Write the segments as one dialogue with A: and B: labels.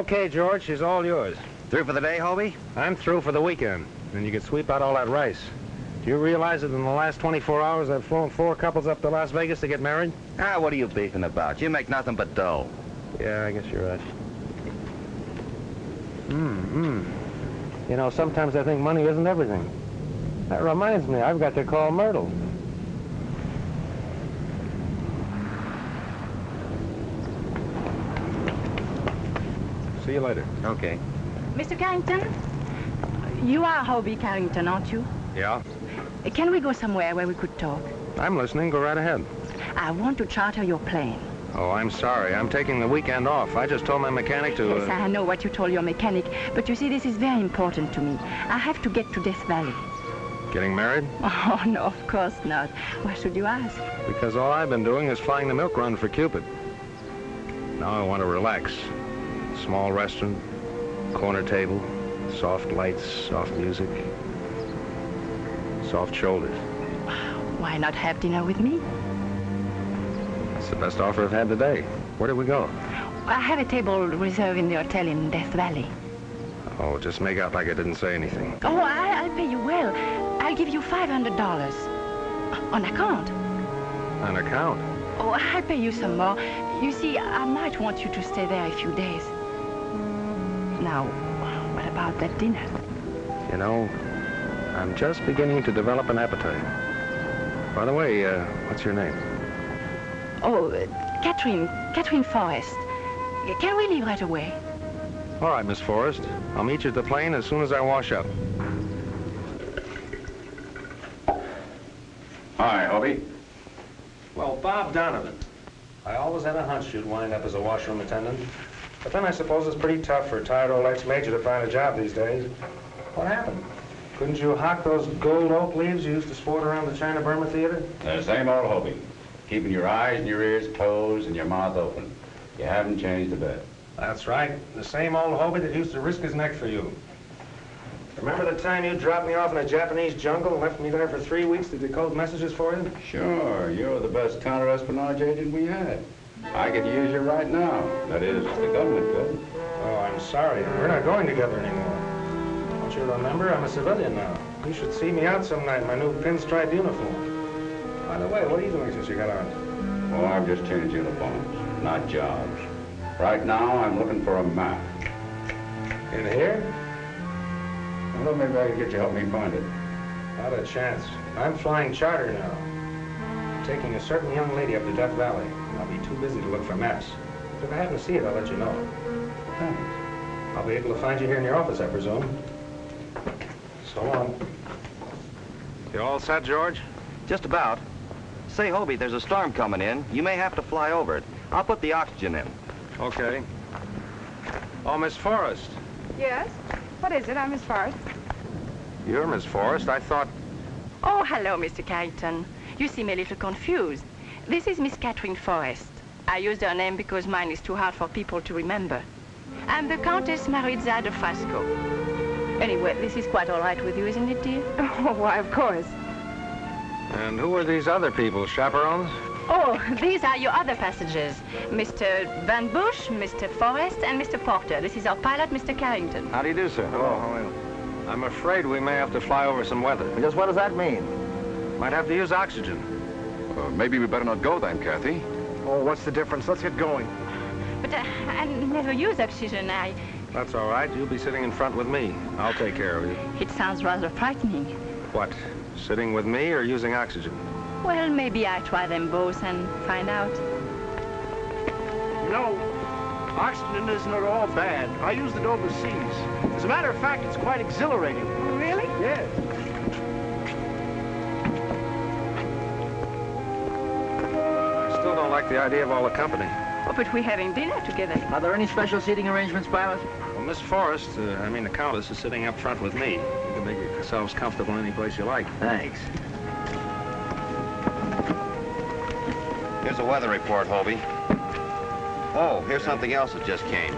A: Okay, George, she's all yours.
B: Through for the day, Hobie?
A: I'm through for the weekend, and you can sweep out all that rice. Do you realize that in the last 24 hours I've flown four couples up to Las Vegas to get married?
B: Ah, what are you beefing about? You make nothing but dough.
A: Yeah, I guess you're right. Hmm, hmm. You know, sometimes I think money isn't everything. That reminds me, I've got to call Myrtle. See you later.
B: Okay.
C: Mr. Carrington, you are Hobie Carrington, aren't you?
A: Yeah?
C: Can we go somewhere where we could talk?
A: I'm listening. Go right ahead.
C: I want to charter your plane.
A: Oh, I'm sorry. I'm taking the weekend off. I just told my mechanic to...
C: Yes,
A: uh,
C: I know what you told your mechanic, but you see, this is very important to me. I have to get to Death Valley.
A: Getting married?
C: Oh, no, of course not. Why should you ask?
A: Because all I've been doing is flying the milk run for Cupid. Now I want to relax. Small restaurant, corner table, soft lights, soft music, soft shoulders.
C: Why not have dinner with me?
A: It's the best offer I've had today. Where do we go?
C: I have a table reserved in the hotel in Death Valley.
A: Oh, just make out like I didn't say anything.
C: Oh, I, I'll pay you well. I'll give you $500. On account.
A: On account?
C: Oh, I'll pay you some more. You see, I might want you to stay there a few days. Now, what about that dinner?
A: You know, I'm just beginning to develop an appetite. By the way, uh, what's your name?
C: Oh, uh, Catherine, Catherine Forrest. Can we leave right away?
A: All right, Miss Forrest. I'll meet you at the plane as soon as I wash up.
D: Hi, Hobie.
A: Well, Bob Donovan. I always had a hunch you'd wind up as a washroom attendant. But then I suppose it's pretty tough for a tired old ex-major to find a job these days. What happened? Couldn't you hawk those gold oak leaves you used to sport around the China Burma Theater?
D: The same old Hobie. Keeping your eyes and your ears closed and your mouth open. You haven't changed a bit.
A: That's right. The same old Hobie that used to risk his neck for you. Remember the time you dropped me off in a Japanese jungle and left me there for three weeks to decode messages for you?
D: Sure, you're the best counter-espionage agent we had. I could use you right now. That is, if the government could.
A: Oh, I'm sorry. We're not going together anymore. Don't you remember? I'm a civilian now. You should see me out some night in my new pinstripe uniform. By the way, what are you doing since you got out?
D: Oh, I've just changed uniforms, not jobs. Right now, I'm looking for a map.
A: In here?
D: Well, maybe I could get you to help me find it.
A: Not a chance. I'm flying charter now. Taking a certain young lady up to Death Valley. I'll be too busy to look for maps. But if I happen to see it, I'll let you know.
D: Thanks.
A: I'll be able to find you here in your office, I presume. So long. You all set, George?
B: Just about. Say, Hobie, there's a storm coming in. You may have to fly over it. I'll put the oxygen in.
A: Okay. Oh, Miss Forrest.
E: Yes? What is it? I'm Miss Forrest.
A: You're Miss Forrest. I thought...
C: Oh, hello, Mr. Carrington. You seem a little confused. This is Miss Catherine Forrest. I used her name because mine is too hard for people to remember. I'm the Countess Maritza de Frasco. Anyway, this is quite all right with you, isn't it, dear?
E: Oh, why, of course.
A: And who are these other people, chaperones?
C: Oh, these are your other passengers. Mr. Van Bush, Mr. Forrest, and Mr. Porter. This is our pilot, Mr. Carrington.
B: How do you do, sir?
A: Oh, I'm afraid we may have to fly over some weather.
B: Just what does that mean?
A: Might have to use oxygen.
F: Uh, maybe we better not go then, Kathy.
A: Oh, what's the difference? Let's get going.
C: But uh, I never use oxygen. I...
A: That's all right. You'll be sitting in front with me. I'll take care of you.
C: It sounds rather frightening.
A: What? Sitting with me or using oxygen?
C: Well, maybe I try them both and find out.
G: You know, oxygen isn't at all bad. I used it overseas. As a matter of fact, it's quite exhilarating.
E: Really?
G: Yes.
A: Still don't like the idea of all the company.
C: Oh, but we're having dinner together.
H: Are there any special seating arrangements, Pilot?
A: Well, Miss Forrest, uh, I mean the Countess, is sitting up front with me. You can make yourselves comfortable any place you like.
H: Thanks.
B: Here's a weather report, Hobie. Oh, here's something else that just came.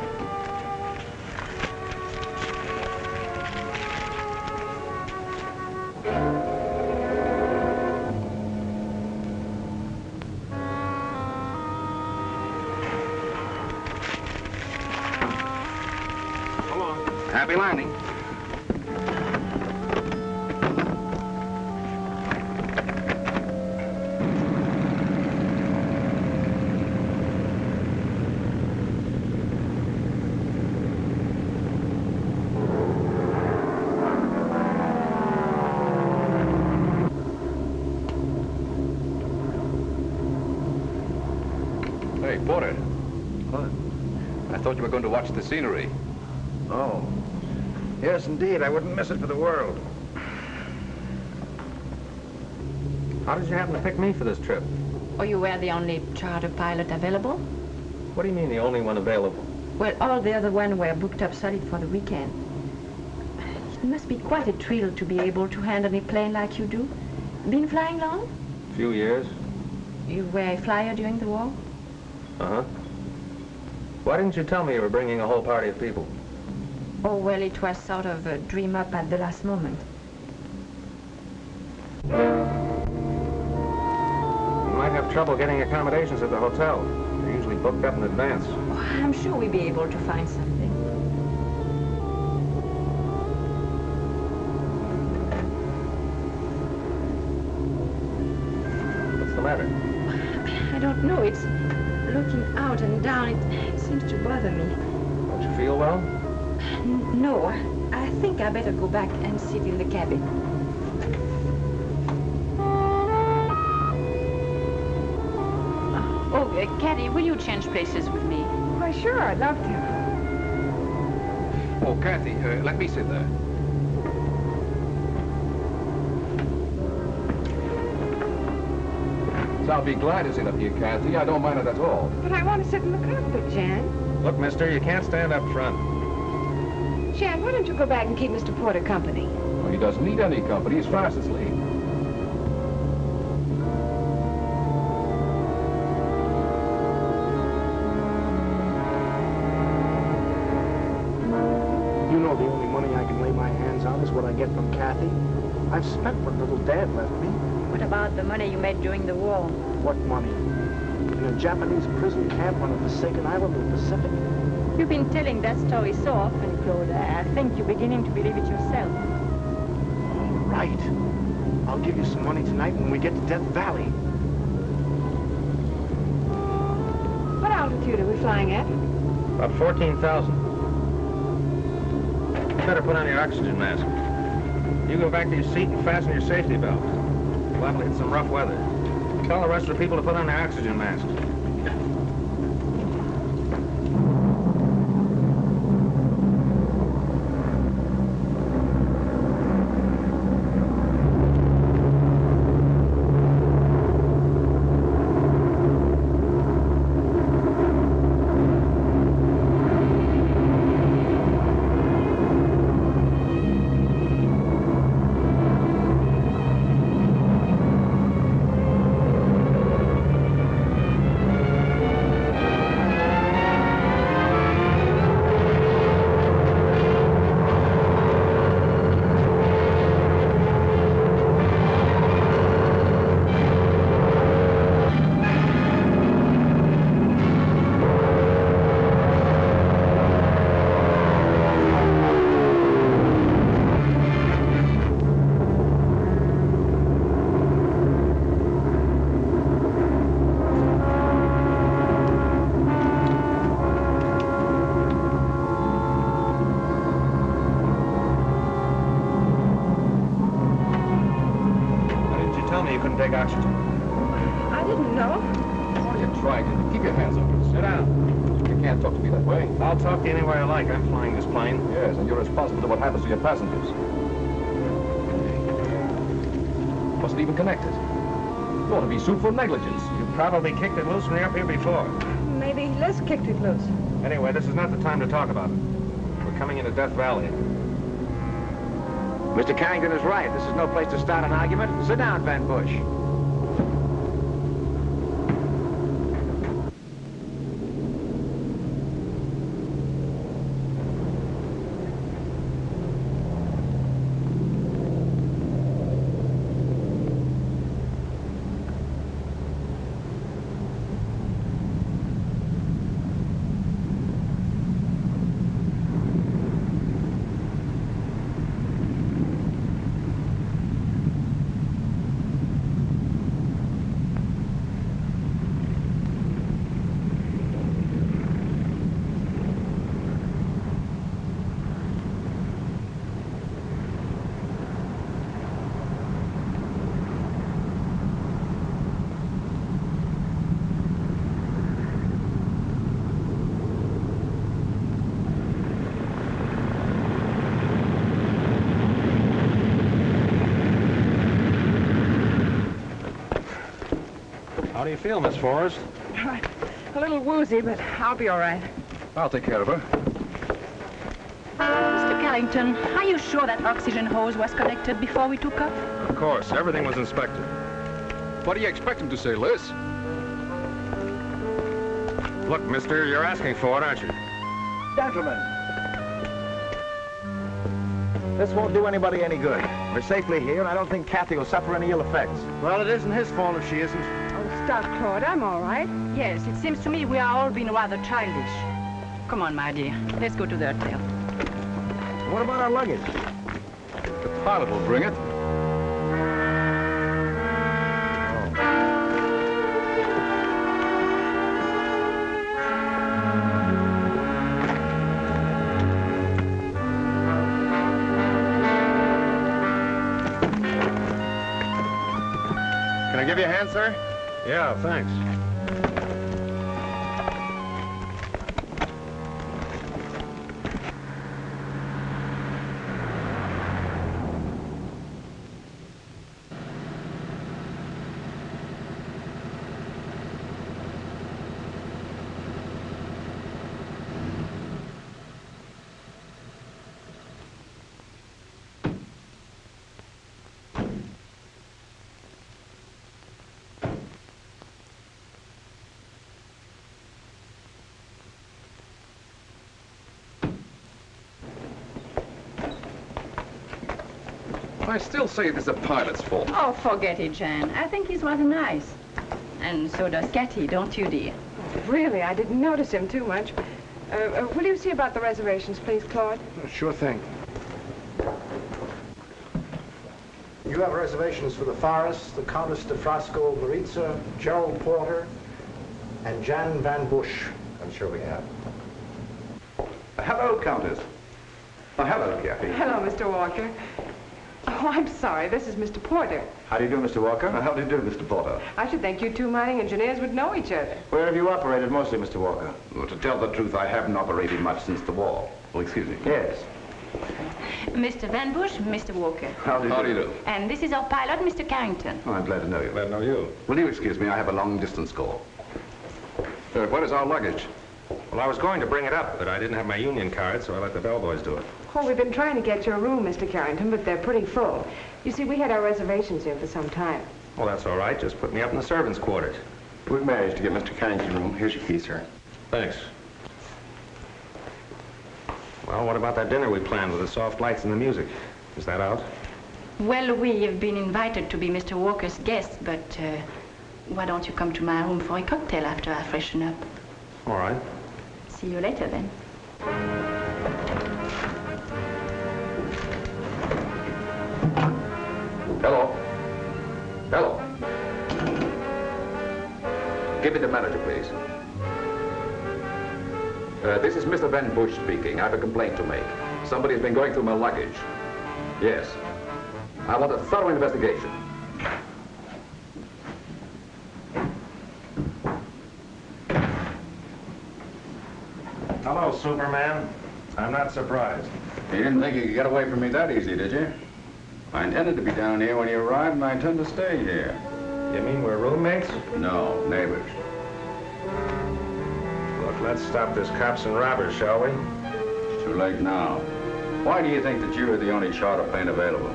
F: Scenery.
G: Oh. Yes, indeed. I wouldn't miss it for the world.
A: How did you happen to pick me for this trip?
C: Oh, you were the only charter pilot available?
A: What do you mean the only one available?
C: Well, all the other ones were booked up solid for the weekend. It must be quite a thrill to be able to handle a plane like you do. Been flying long?
A: A few years.
C: You were a flyer during the war?
A: Uh-huh. Why didn't you tell me you were bringing a whole party of people?
C: Oh, well, it was sort of a dream up at the last moment.
A: You might have trouble getting accommodations at the hotel. They're usually booked up in advance.
C: Oh, I'm sure we'll be able to find something.
A: What's the matter?
C: Out and down. It, it seems to bother me.
A: Don't you feel well?
C: N- no, I think I better go back and sit in the cabin. Oh, uh, Kathy, will you change places with me?
E: Why, sure, I'd love to.
F: Oh, Kathy, uh, let me sit there. I'll be glad to sit up here, Kathy. I don't mind it at all.
E: But I want to sit in the cockpit, Jan.
A: Look, mister, you can't stand up front.
E: Jan, why don't you go back and keep Mr. Porter company?
F: Well, he doesn't need any company. He's fast asleep.
G: You know the only money I can lay my hands on is what I get from Kathy. I've spent what little Dad left me.
C: What about the money you made during the war?
G: What money? In a Japanese prison camp on a forsaken island in the Pacific.
C: You've been telling that story so often, Claude. I think you're beginning to believe it yourself.
G: All right. I'll give you some money tonight when we get to Death Valley.
E: What altitude are we flying at?
A: About 14,000. Better put on your oxygen mask. You go back to your seat and fasten your safety belt. To hit some rough weather. Tell the rest of the people to put on their oxygen masks.
F: Even connected. You ought to be sued for negligence.
A: You probably kicked it loose when you were up here before.
E: Maybe Les kicked it loose.
A: Anyway, this is not the time to talk about it. We're coming into Death Valley.
H: Mr. Carrington is right. This is no place to start an argument. Sit down, Van Bush.
A: How do you feel, Miss Forrest?
E: Oh, a little woozy, but I'll be all right.
F: I'll take care of her.
C: Mr. Carrington, are you sure that oxygen hose was connected before we took off?
A: Of course. Everything was inspected.
F: What do you expect him to say, Liz?
A: Look, mister, you're asking for it, aren't you?
H: Gentlemen. This won't do anybody any good. We're safely here, and I don't think Kathy will suffer any ill effects.
G: Well, it isn't his fault if she isn't.
E: Oh, Claude. I'm all right.
C: Yes, it seems to me we are all being rather childish. Come on, my dear. Let's go to the hotel.
H: What about our luggage?
F: The pilot will bring it.
B: Can I give you a hand, sir?
A: Yeah, thanks.
F: I still say it is the pilot's fault.
C: Oh, forget it, Jan. I think he's rather nice. And so does Kathy, don't you, dear?
E: Really, I didn't notice him too much. Uh, uh, will you see about the reservations, please, Claude?
G: Sure thing.
I: You have reservations for the Forrest, the Countess de Frasco Maritza, Gerald Porter, and Jan Van Bush.
D: I'm sure we have. Hello, Countess. Oh, hello, Kathy.
E: Hello, Mr. Walker. Oh, I'm sorry. This is Mr. Porter.
D: How do you do, Mr. Walker? How do you do, Mr. Porter?
E: I should think you two mining engineers would know each other.
D: Where have you operated mostly, Mr. Walker? Well, to tell the truth, I haven't operated much since the war. Well, excuse me. Yes.
C: Mr. Van Bush, Mr. Walker.
D: How do you
F: How
D: do?
F: do you do?
C: And this is our pilot, Mr. Carrington.
D: Oh, I'm glad to know you.
A: Glad to know you.
D: Will you excuse me? I have a long-distance call.
F: Uh, what is our luggage?
A: Well, I was going to bring it up, but I didn't have my union card, so I let the bellboys do it.
E: Oh, we've been trying to get you a room, Mr. Carrington, but they're pretty full. You see, we had our reservations here for some time.
A: Well, that's all right. Just put me up in the servants' quarters.
B: We've managed to get Mr. Carrington's room. Here's your key, sir.
A: Thanks. Well, what about that dinner we planned with the soft lights and the music? Is that out?
C: Well, we have been invited to be Mr. Walker's guests, but uh, why don't you come to my room for a cocktail after I freshen up?
A: All right.
C: See you later, then.
D: Hello. Hello. Give me the manager, please. Uh, this is Mr. Van Bush speaking. I have a complaint to make. Somebody's been going through my luggage. Yes. I want a thorough investigation.
A: Hello, Superman. I'm not surprised.
D: You didn't think you could get away from me that easy, did you? I intended to be down here when you arrived, and I intend to stay here.
A: You mean we're roommates?
D: No, neighbors.
A: Look, let's stop this cops and robbers, shall we?
D: It's too late now. Why do you think that you are the only charter plane available?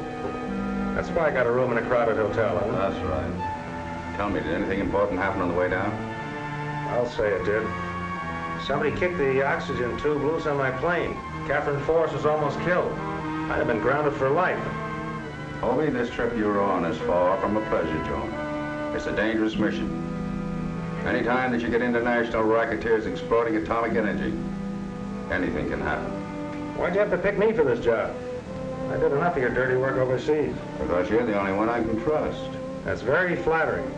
A: That's why I got a room in a crowded hotel, huh?
D: That's right. Tell me, did anything important happen on the way down?
A: I'll say it did. Somebody kicked the oxygen tube loose on my plane. Catherine Forrest was almost killed. I'd have been grounded for life.
D: Hobie, this trip you're on is far from a pleasure zone. It's a dangerous mission. Any time that you get international racketeers exploiting atomic energy, anything can happen.
A: Why'd you have to pick me for this job? I did enough of your dirty work overseas.
D: Because you're the only one I can trust.
A: That's very flattering.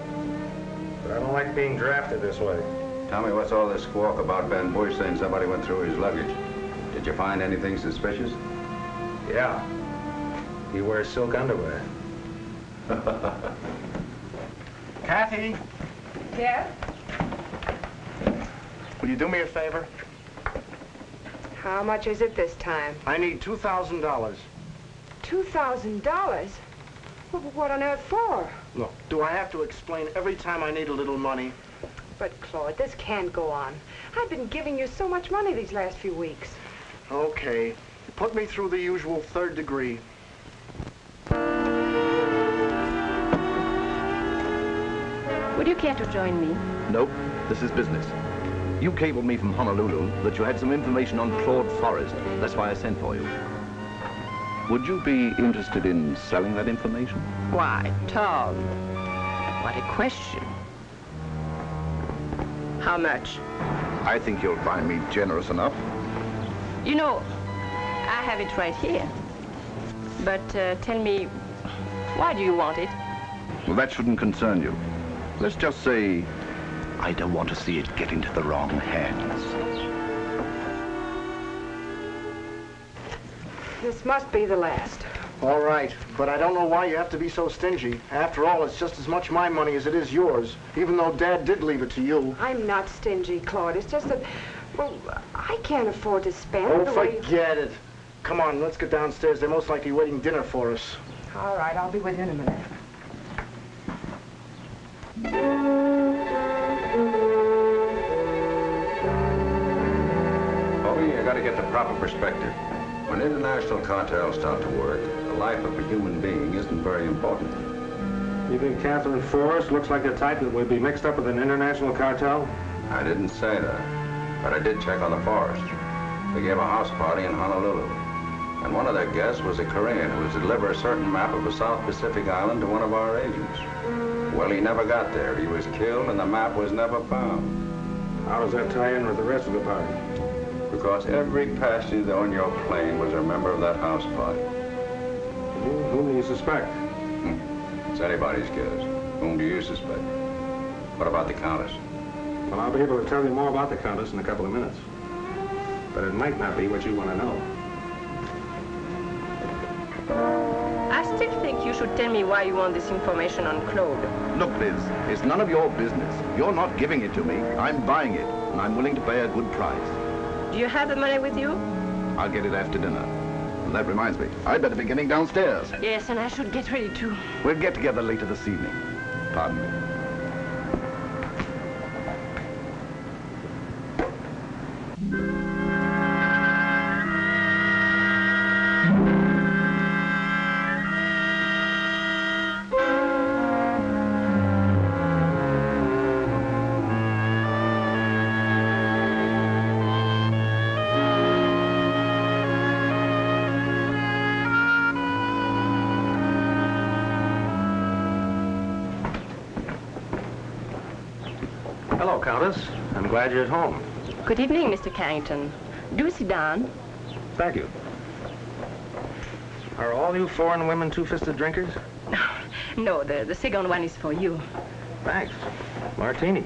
A: But I don't like being drafted this way.
D: Tell me what's all this squawk about Van Bush saying somebody went through his luggage? Did you find anything suspicious?
A: Yeah. He wears silk underwear.
G: Kathy,
E: Yeah?
G: will you do me a favor?
E: How much is it this time?
G: I need $2,000.
E: $2,000? Well, what on earth for?
G: Look, do I have to explain every time I need a little money?
E: But, Claude, this can't go on. I've been giving you so much money these last few weeks.
G: Okay. Put me through the usual third degree.
C: Would you care to join me?
F: Nope, this is business. You cabled me from Honolulu that you had some information on Claude Forrest. That's why I sent for you. Would you be interested in selling that information?
C: Why, Tom. What a question. How much?
F: I think you'll find me generous enough.
C: You know, I have it right here. But uh, tell me, why do you want it?
F: Well, that shouldn't concern you. Let's just say I don't want to see it get into the wrong hands.
E: This must be the last.
G: All right, but I don't know why you have to be so stingy. After all, it's just as much my money as it is yours, even though Dad did leave it to you.
E: I'm not stingy, Claude. It's just that, well, I can't afford to spend
G: Oh,
E: the way...
G: forget it. Come on, let's get downstairs. They're most likely waiting dinner for us.
E: All right, I'll be with you in a minute.
D: Bobby, you gotta get the proper perspective. When international cartels start to work, the life of a human being isn't very important.
A: You think Catherine Forrest looks like the type that would be mixed up with an international cartel?
D: I didn't say that, but I did check on the Forrest. They gave a house party in Honolulu, and one of their guests was a Korean who was to deliver a certain map of a South Pacific island to one of our agents. Well, he never got there. He was killed, and the map was never found.
A: How does that tie in with the rest of the party?
D: Because every passenger on your plane was a member of that house party.
A: Who, whom do you suspect? Hmm.
D: It's anybody's guess. Whom do you suspect? What about the Countess?
A: Well, I'll be able to tell you more about the Countess in a couple of minutes. But it might not be what you want to know.
C: I still think you should tell me why you want this information on Claude.
F: Look, Liz, it's none of your business. You're not giving it to me. I'm buying it, and I'm willing to pay a good price.
C: Do you have the money with you?
F: I'll get it after dinner. And that reminds me, I'd better be getting downstairs.
C: Yes, and I should get ready too.
F: We'll get together later this evening. Pardon me.
A: Glad you're at home.
C: Good evening, Mr. Carrington. Do sit down.
A: Thank you. Are all you foreign women two-fisted drinkers?
C: No, the, the second one is for you.
A: Thanks. Martini.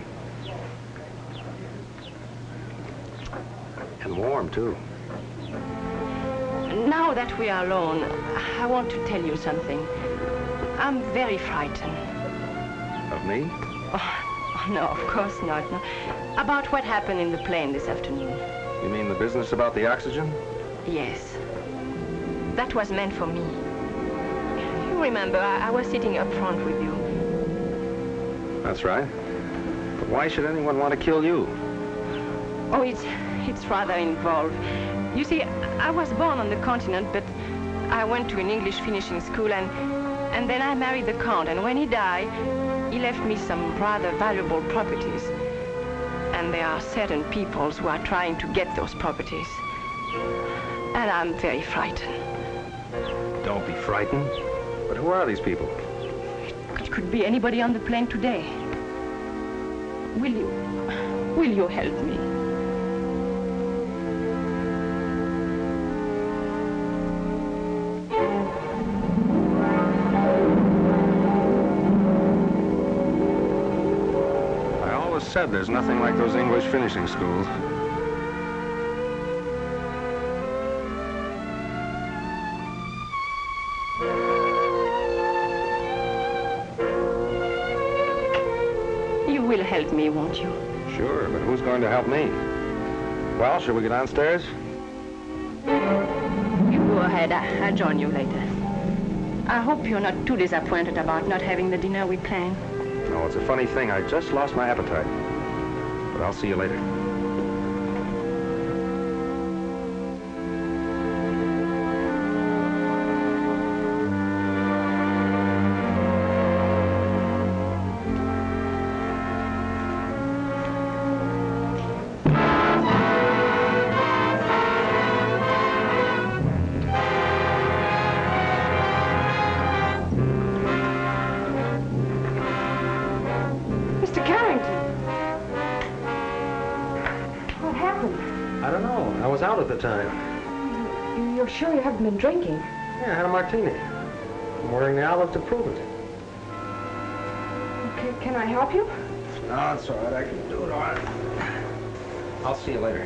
A: And warm, too.
C: Now that we are alone, I want to tell you something. I'm very frightened.
A: Of me?
C: Oh, no, of course not. No. About what happened in the plane this afternoon.
A: You mean the business about the oxygen?
C: Yes. That was meant for me. You remember, I, I was sitting up front with you.
A: That's right. But why should anyone want to kill you?
C: Oh, it's, it's rather involved. You see, I was born on the continent, but I went to an English finishing school, and, and then I married the Count, and when he died, he left me some rather valuable properties. And there are certain peoples who are trying to get those properties. And I'm very frightened.
A: Don't be frightened. But who are these people?
C: It could be anybody on the plane today. Will you, will you help me?
A: Said there's nothing like those English finishing schools.
C: You will help me, won't you?
A: Sure, but who's going to help me? Well, shall we get downstairs?
C: You go ahead. I, I'll join you later. I hope you're not too disappointed about not having the dinner we planned.
A: No, it's a funny thing. I just lost my appetite. I'll see you later.
E: Haven't been drinking?
A: Yeah, I had a martini. I'm wearing the olive to prove it.
E: Okay, can I help you?
A: No, it's all right. I can do it all right. I'll see you later.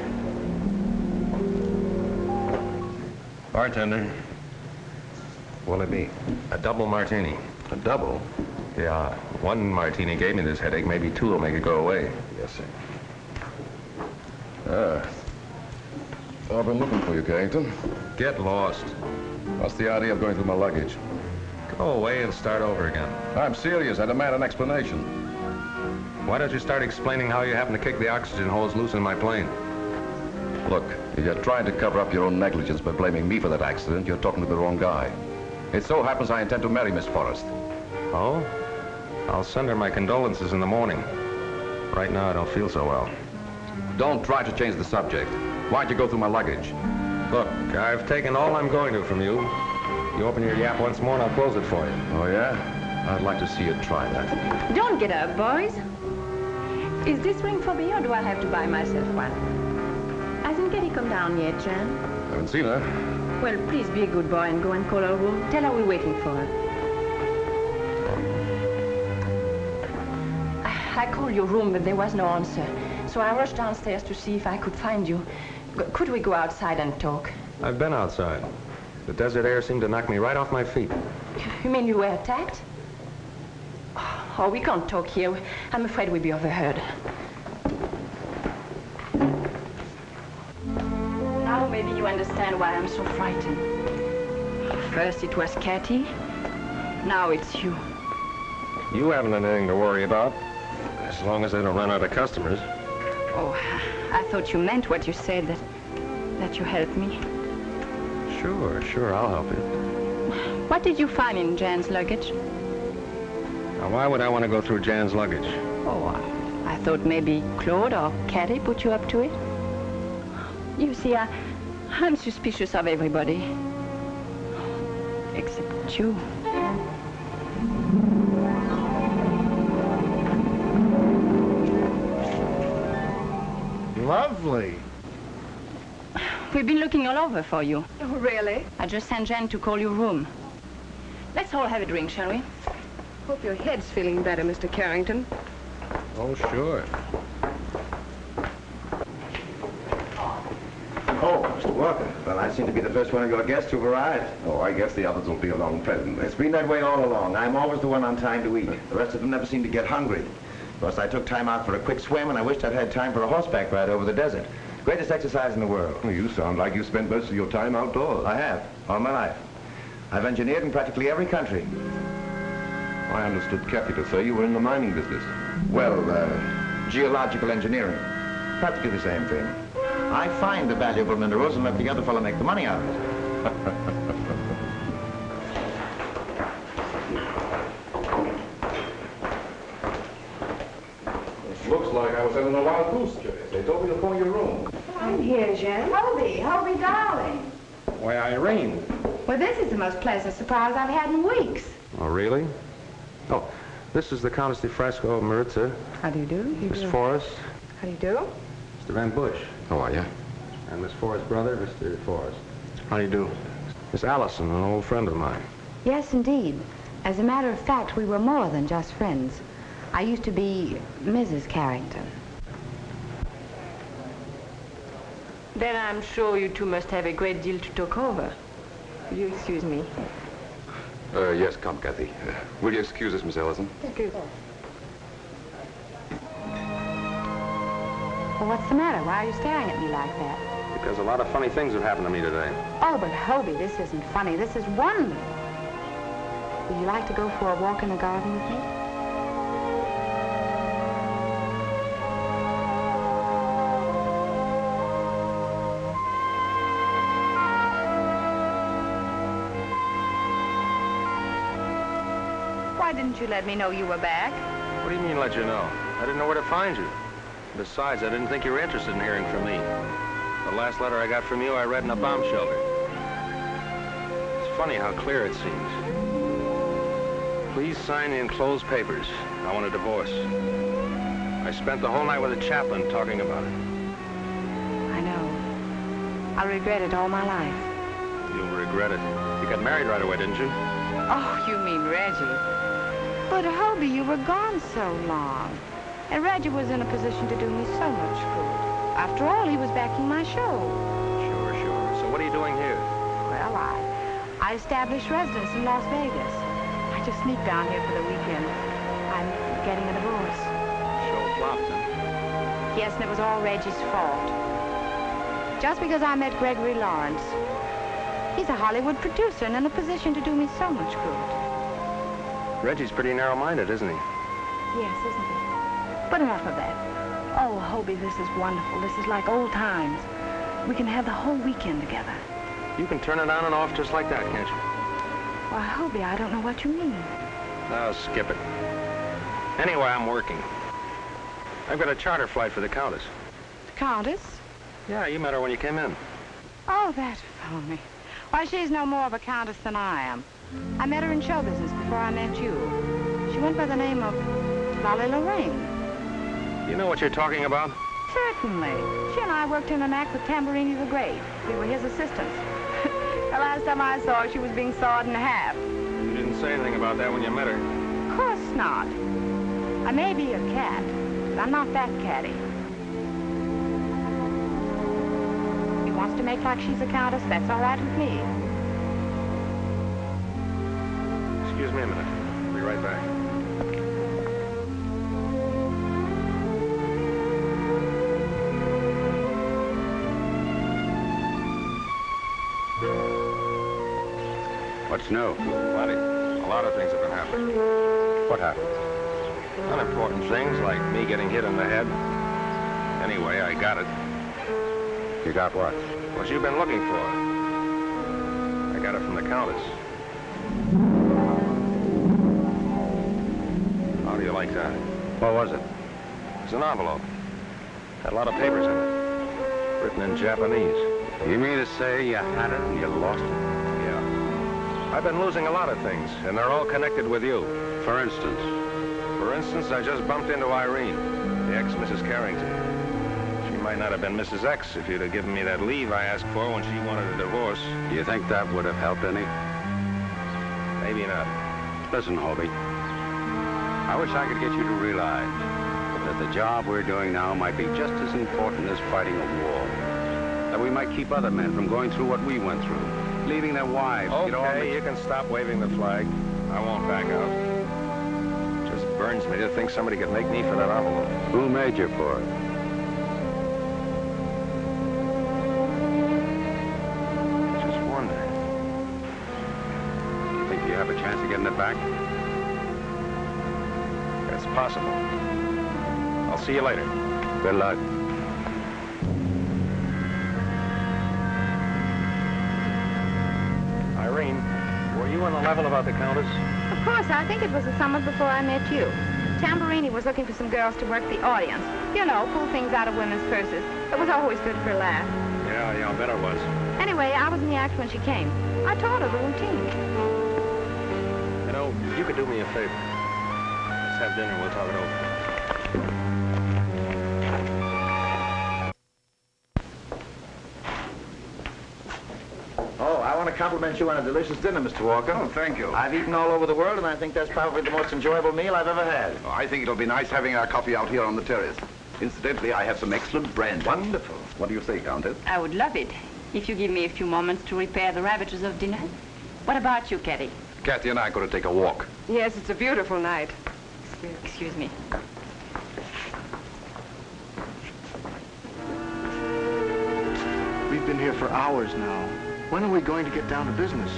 A: Bartender. What'll it be? A double martini. A double? Yeah. One martini gave me this headache. Maybe two will make it go away. Yes, sir.
F: I've been looking for you, Carrington.
A: Get lost.
F: What's the idea of going through my luggage?
A: Go away and start over again.
F: I'm serious. I demand an explanation.
A: Why don't you start explaining how you happened to kick the oxygen hose loose in my plane?
F: Look, if you're trying to cover up your own negligence by blaming me for that accident, you're talking to the wrong guy. It so happens I intend to marry Miss Forrest.
A: Oh? I'll send her my condolences in the morning. Right now, I don't feel so well.
F: Don't try to change the subject. Why'd you go through my luggage?
A: Look, I've taken all I'm going to from you. You open your yap once more and I'll close it for you.
F: Oh, yeah? I'd like to see you try that.
C: Don't get up, boys. Is this ring for me or do I have to buy myself one? Hasn't Kathy come down yet, Jan?
F: Haven't seen her.
C: Well, please be a good boy and go and call her room. Tell her we're waiting for her. I I called your room, but there was no answer. So I rushed downstairs to see if I could find you. G- Could we go outside and talk?
A: I've been outside. The desert air seemed to knock me right off my feet.
C: You mean you were attacked? Oh, we can't talk here. I'm afraid we'd be overheard. Now maybe you understand why I'm so frightened. First it was Cathy. Now it's you.
A: You haven't anything to worry about. As long as they don't run out of customers.
C: Oh, I thought you meant what you said, that, that you helped me.
A: Sure, sure, I'll help you.
C: What did you find in Jan's luggage?
A: Now, why would I want to go through Jan's luggage?
C: Oh, I thought maybe Claude or Cathy put you up to it. You see, I, I'm suspicious of everybody. Except you.
J: Lovely.
C: We've been looking all over for you.
E: Oh, really?
C: I just sent Jan to call your room. Let's all have a drink, shall we?
E: Hope your head's feeling better, Mr. Carrington.
A: Oh, sure.
H: Oh, Mr. Walker. Well, I seem to be the first one of your guests who've arrived.
F: Oh, I guess the others will be along presently.
H: It's been that way all along. I'm always the one on time to eat. The rest of them never seem to get hungry. Plus, I took time out for a quick swim, and I wished I'd had time for a horseback ride over the desert. Greatest exercise in the world.
F: You sound like you spent most of your time outdoors.
H: I have, all my life. I've engineered in practically every country.
F: I understood Kathy to say you were in the mining business.
H: Well, uh, geological engineering. Practically the same thing. I find the valuable minerals and let the other fellow make the money out of it.
F: Looks like I was having a wild goose chase. They told me to phone your room.
E: I'm here, Jan.
K: Hobie, Hobie, darling.
A: Why, Irene.
K: Well, this is the most pleasant surprise I've had in weeks.
A: Oh, really? Oh, this is the Countess de Frasco of Maritza,
E: How do you do? You
A: Miss
E: do.
A: Forrest,
E: How do you do?
A: Mr. Van Bush,
F: How are you?
A: and Miss Forrest's brother, Mr. Forrest. How do you do? Miss Allison, an old friend of mine.
K: Yes, indeed. As a matter of fact, we were more than just friends. I used to be Mrs. Carrington.
C: Then I'm sure you two must have a great deal to talk over. Will you excuse me?
F: Uh, yes, come, Kathy. Uh, will you excuse us, Miss Allison?
E: Thank you.
K: Well, what's the matter? Why are you staring at me like that?
A: Because a lot of funny things have happened to me today.
K: Oh, but Hobie, this isn't funny. This is wonderful. Would you like to go for a walk in the garden with me? Didn't you let me know you were back?
A: What do you mean, let you know? I didn't know where to find you. Besides, I didn't think you were interested in hearing from me. The last letter I got from you, I read in a bomb shelter. It's funny how clear it seems. Please sign the enclosed papers. I want a divorce. I spent the whole night with a chaplain talking about it.
K: I know. I'll regret it all my life.
A: You'll regret it. You got married right away, didn't you?
K: Oh, you mean Reggie. But, Hobie, you were gone so long. And Reggie was in a position to do me so much good. After all, he was backing my show.
A: Sure, sure. So what are you doing here?
K: Well, I, I established residence in Las Vegas. I just sneaked down here for the weekend. I'm getting a divorce.
A: Show flopped, huh?
K: Yes, and it was all Reggie's fault. Just because I met Gregory Lawrence. He's a Hollywood producer and in a position to do me so much good.
A: Reggie's pretty narrow-minded, isn't he?
K: Yes, isn't he? But enough of that. Oh, Hobie, this is wonderful. This is like old times. We can have the whole weekend together.
A: You can turn it on and off just like that, can't you?
K: Why, Hobie, I don't know what you mean.
A: Now, skip it. Anyway, I'm working. I've got a charter flight for the Countess.
K: The Countess?
A: Yeah, you met her when you came in.
K: Oh, that phony. Why, she's no more of a countess than I am. I met her in show business before I met you. She went by the name of Lolly Lorraine.
A: You know what you're talking about?
K: Certainly. She and I worked in an act with Tamburini the Great. We were his assistants. the last time I saw her, she was being sawed in half.
A: You didn't say anything about that when you met her.
K: Of course not. I may be a cat, but I'm not that catty. He wants to make like she's a countess, that's all right with me.
A: Excuse me a minute. I'll be right back.
D: What's new?
A: Plenty. A lot of things have been happening.
D: What happened?
A: Unimportant things like me getting hit in the head. Anyway, I got it.
D: You got what?
A: What you've been looking for. I got it from the Countess. Like that?
D: What was it?
A: It's an envelope. Had a lot of papers in it. Written in Japanese.
D: You mean to say you had it and you lost it?
A: Yeah. I've been losing a lot of things, and they're all connected with you.
D: For instance?
A: For instance, I just bumped into Irene, the ex-Mrs. Carrington. She might not have been Mrs. X if you'd have given me that leave I asked for when she wanted a divorce.
D: Do you think that would have helped any?
A: Maybe not.
D: Listen, Hobie. I wish I could get you to realize that the job we're doing now might be just as important as fighting a war. That we might keep other men from going through what we went through, leaving their wives.
A: Okay, you can stop waving the flag. I won't back out. Just burns me to think somebody could make me for that envelope.
D: Who made you for it?
A: Just wonder.
D: You think you have a chance of getting it back?
A: It's possible. I'll see you later.
D: Good luck.
A: Irene, were you on the level about the Countess?
K: Of course, I think it was the summer before I met you. Tamburini was looking for some girls to work the audience. You know, pull things out of women's purses. It was always good for a laugh.
A: Yeah, yeah, I bet it was.
K: Anyway, I was in the act when she came. I taught her the routine.
A: You know, you could do me a favor. Let's have dinner. We'll talk it over.
H: Oh, I want to compliment you on a delicious dinner, Mr. Walker.
L: Oh, thank you.
H: I've eaten all over the world, and I think that's probably the most enjoyable meal I've ever had.
L: Oh, I think it'll be nice having our coffee out here on the terrace. Incidentally, I have some excellent brandy.
H: Wonderful.
L: What do you say, Countess?
C: I would love it if you give me a few moments to repair the ravages of dinner. What about you, Kathy?
L: Kathy and I are going to take a walk.
E: Yes, it's a beautiful night.
C: Excuse me.
G: We've been here for hours now. When are we going to get down to business?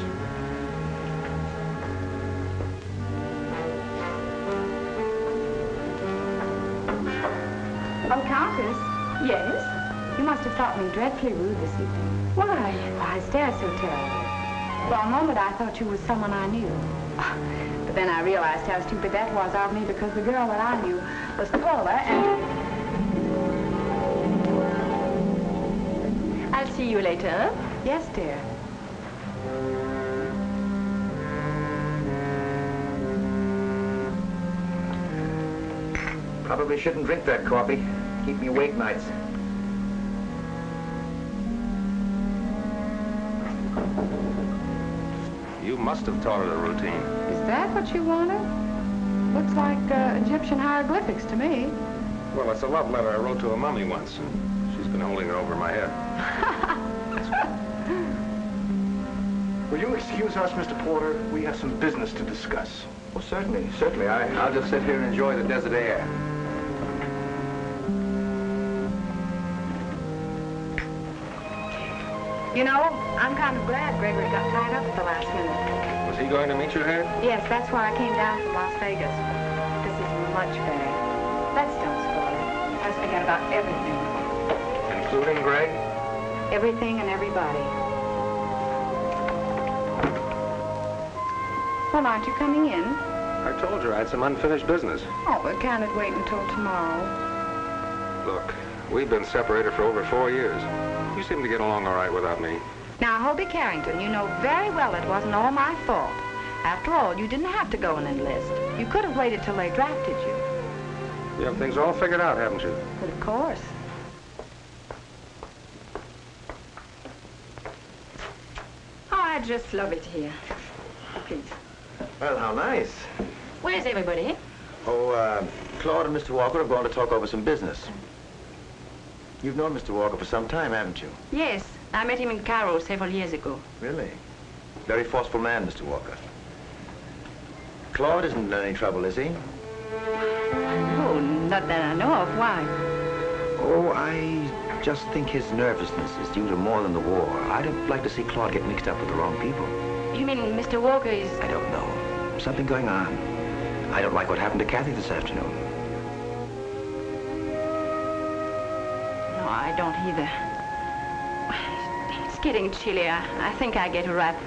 G: Oh, Countess?
C: Yes?
K: You must have thought me dreadfully rude this evening.
C: Why?
K: Why, stare so terribly. For a moment, I thought you were someone I knew. Ah, but then I realized how stupid that was of me because the girl that I knew was taller and...
C: I'll see you later.
K: Yes, dear.
H: Probably shouldn't drink that coffee. Keep me awake nights.
A: You must have taught her the routine.
K: Is that what you wanted? Looks like uh, Egyptian hieroglyphics to me.
A: Well, it's a love letter I wrote to a mummy once. and She's been holding it over my head.
G: Will you excuse us, Mr. Porter? We have some business to discuss.
H: Oh, certainly, certainly. I, I'll just sit here and enjoy the desert air.
K: You know, I'm kind of glad Gregory got tied up at the last minute.
A: Was he going to meet you here?
K: Yes, that's why I came down from Las Vegas. This is much better. Let's don't spoil it. Let's forget about everything.
A: Including Greg?
K: Everything and everybody. Well, aren't you coming in?
A: I told you I had some unfinished business.
K: Oh, but can it wait until tomorrow?
A: Look, we've been separated for over four years. You seem to get along all right without me.
K: Now, Hobie Carrington, you know very well it wasn't all my fault. After all, you didn't have to go and enlist. You could have waited till they drafted you.
A: You have things all figured out, haven't you?
K: But of course.
C: Oh, I just love it here. Please.
H: Well, how nice.
C: Where's everybody?
H: Oh, uh, Claude and Mr. Walker have gone to talk over some business. You've known Mr. Walker for some time, haven't you?
C: Yes, I met him in Cairo several years ago.
H: Really? Very forceful man, Mr. Walker. Claude isn't in any trouble, is he?
C: No, not that I know of. Why?
H: Oh, I just think his nervousness is due to more than the war. I don't like to see Claude get mixed up with the wrong people.
C: You mean Mr. Walker is...
H: I don't know. Something going on. I don't like what happened to Kathy this afternoon.
C: No, I don't either. It's getting chilly. I, I think I get a wrap.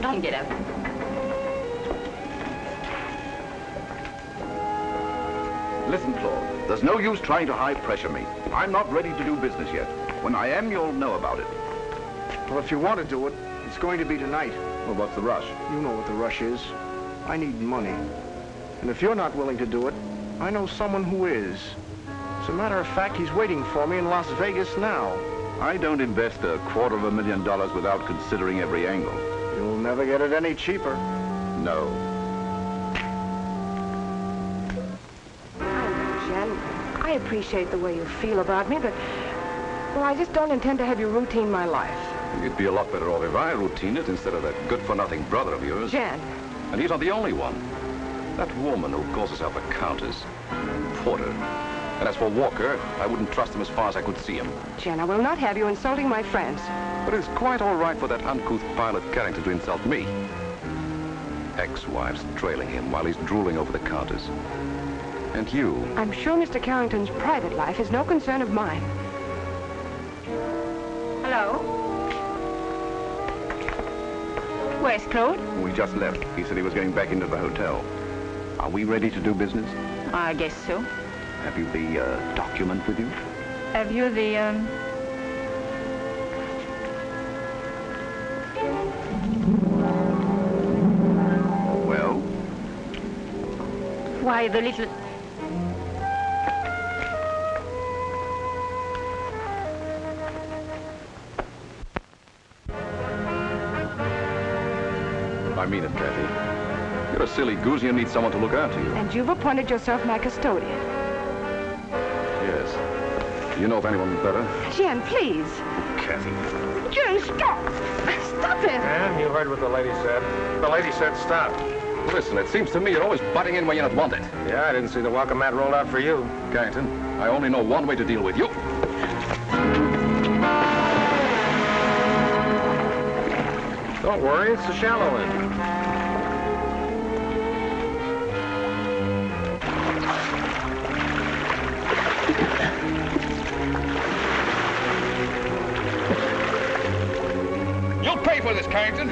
C: Don't get up.
L: Listen, Claude, there's no use trying to high-pressure me. I'm not ready to do business yet. When I am, you'll know about it.
G: Well, if you want to do it, it's going to be tonight.
L: Well, what's the rush?
G: You know what the rush is. I need money. And if you're not willing to do it, I know someone who is. As a matter of fact, he's waiting for me in Las Vegas now.
L: I don't invest a quarter of a million dollars without considering every angle.
G: You'll never get it any cheaper.
L: No.
E: I know, Jan. I appreciate the way you feel about me, but... Well, I just don't intend to have you routine my life.
F: You'd be a lot better off if I routine it instead of that good-for-nothing brother of yours.
E: Jan.
F: And he's not the only one. That woman who calls herself a countess, Porter. And as for Walker, I wouldn't trust him as far as I could see him.
E: Jan, I will not have you insulting my friends.
F: But it's quite all right for that uncouth pilot Carrington to insult me. Ex-wives trailing him while he's drooling over the countess. And you,
E: I'm sure Mr. Carrington's private life is no concern of mine.
C: Hello? Where's Claude?
L: We just left. He said he was going back into the hotel. Are we ready to do business?
C: I guess so.
L: Have you the uh, document with you?
C: Have you the, um...
L: Well?
C: Why, the little...
F: I mean it, Kathy. You're a silly goose. You need someone to look after you.
E: And you've appointed yourself my custodian.
F: Yes. Do you know of anyone better?
E: Jan, please.
F: Kathy.
E: Jan, stop. Stop it.
A: And you heard what the lady said. The lady said stop.
F: Listen, it seems to me you're always butting in where you're not wanted.
A: Yeah, I didn't see the welcome mat rolled out for you.
F: Carrington, I only know one way to deal with you.
A: Don't worry, it's the shallow end.
L: You'll pay for this, Carrington.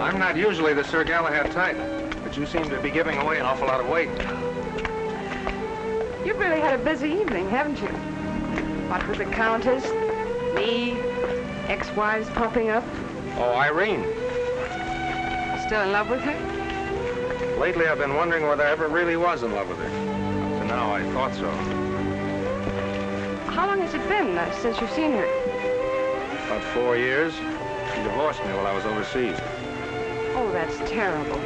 A: I'm not usually the Sir Galahad type, but you seem to be giving away an awful lot of weight.
E: You've really had a busy evening, haven't you? What with the Countess, me, ex-wives popping up.
A: Oh, Irene.
E: Still in love with her?
A: Lately, I've been wondering whether I ever really was in love with her. Up to now, I thought so.
E: How long has it been uh, since you've seen her?
A: About four years. She divorced me while I was overseas.
E: Oh, that's terrible.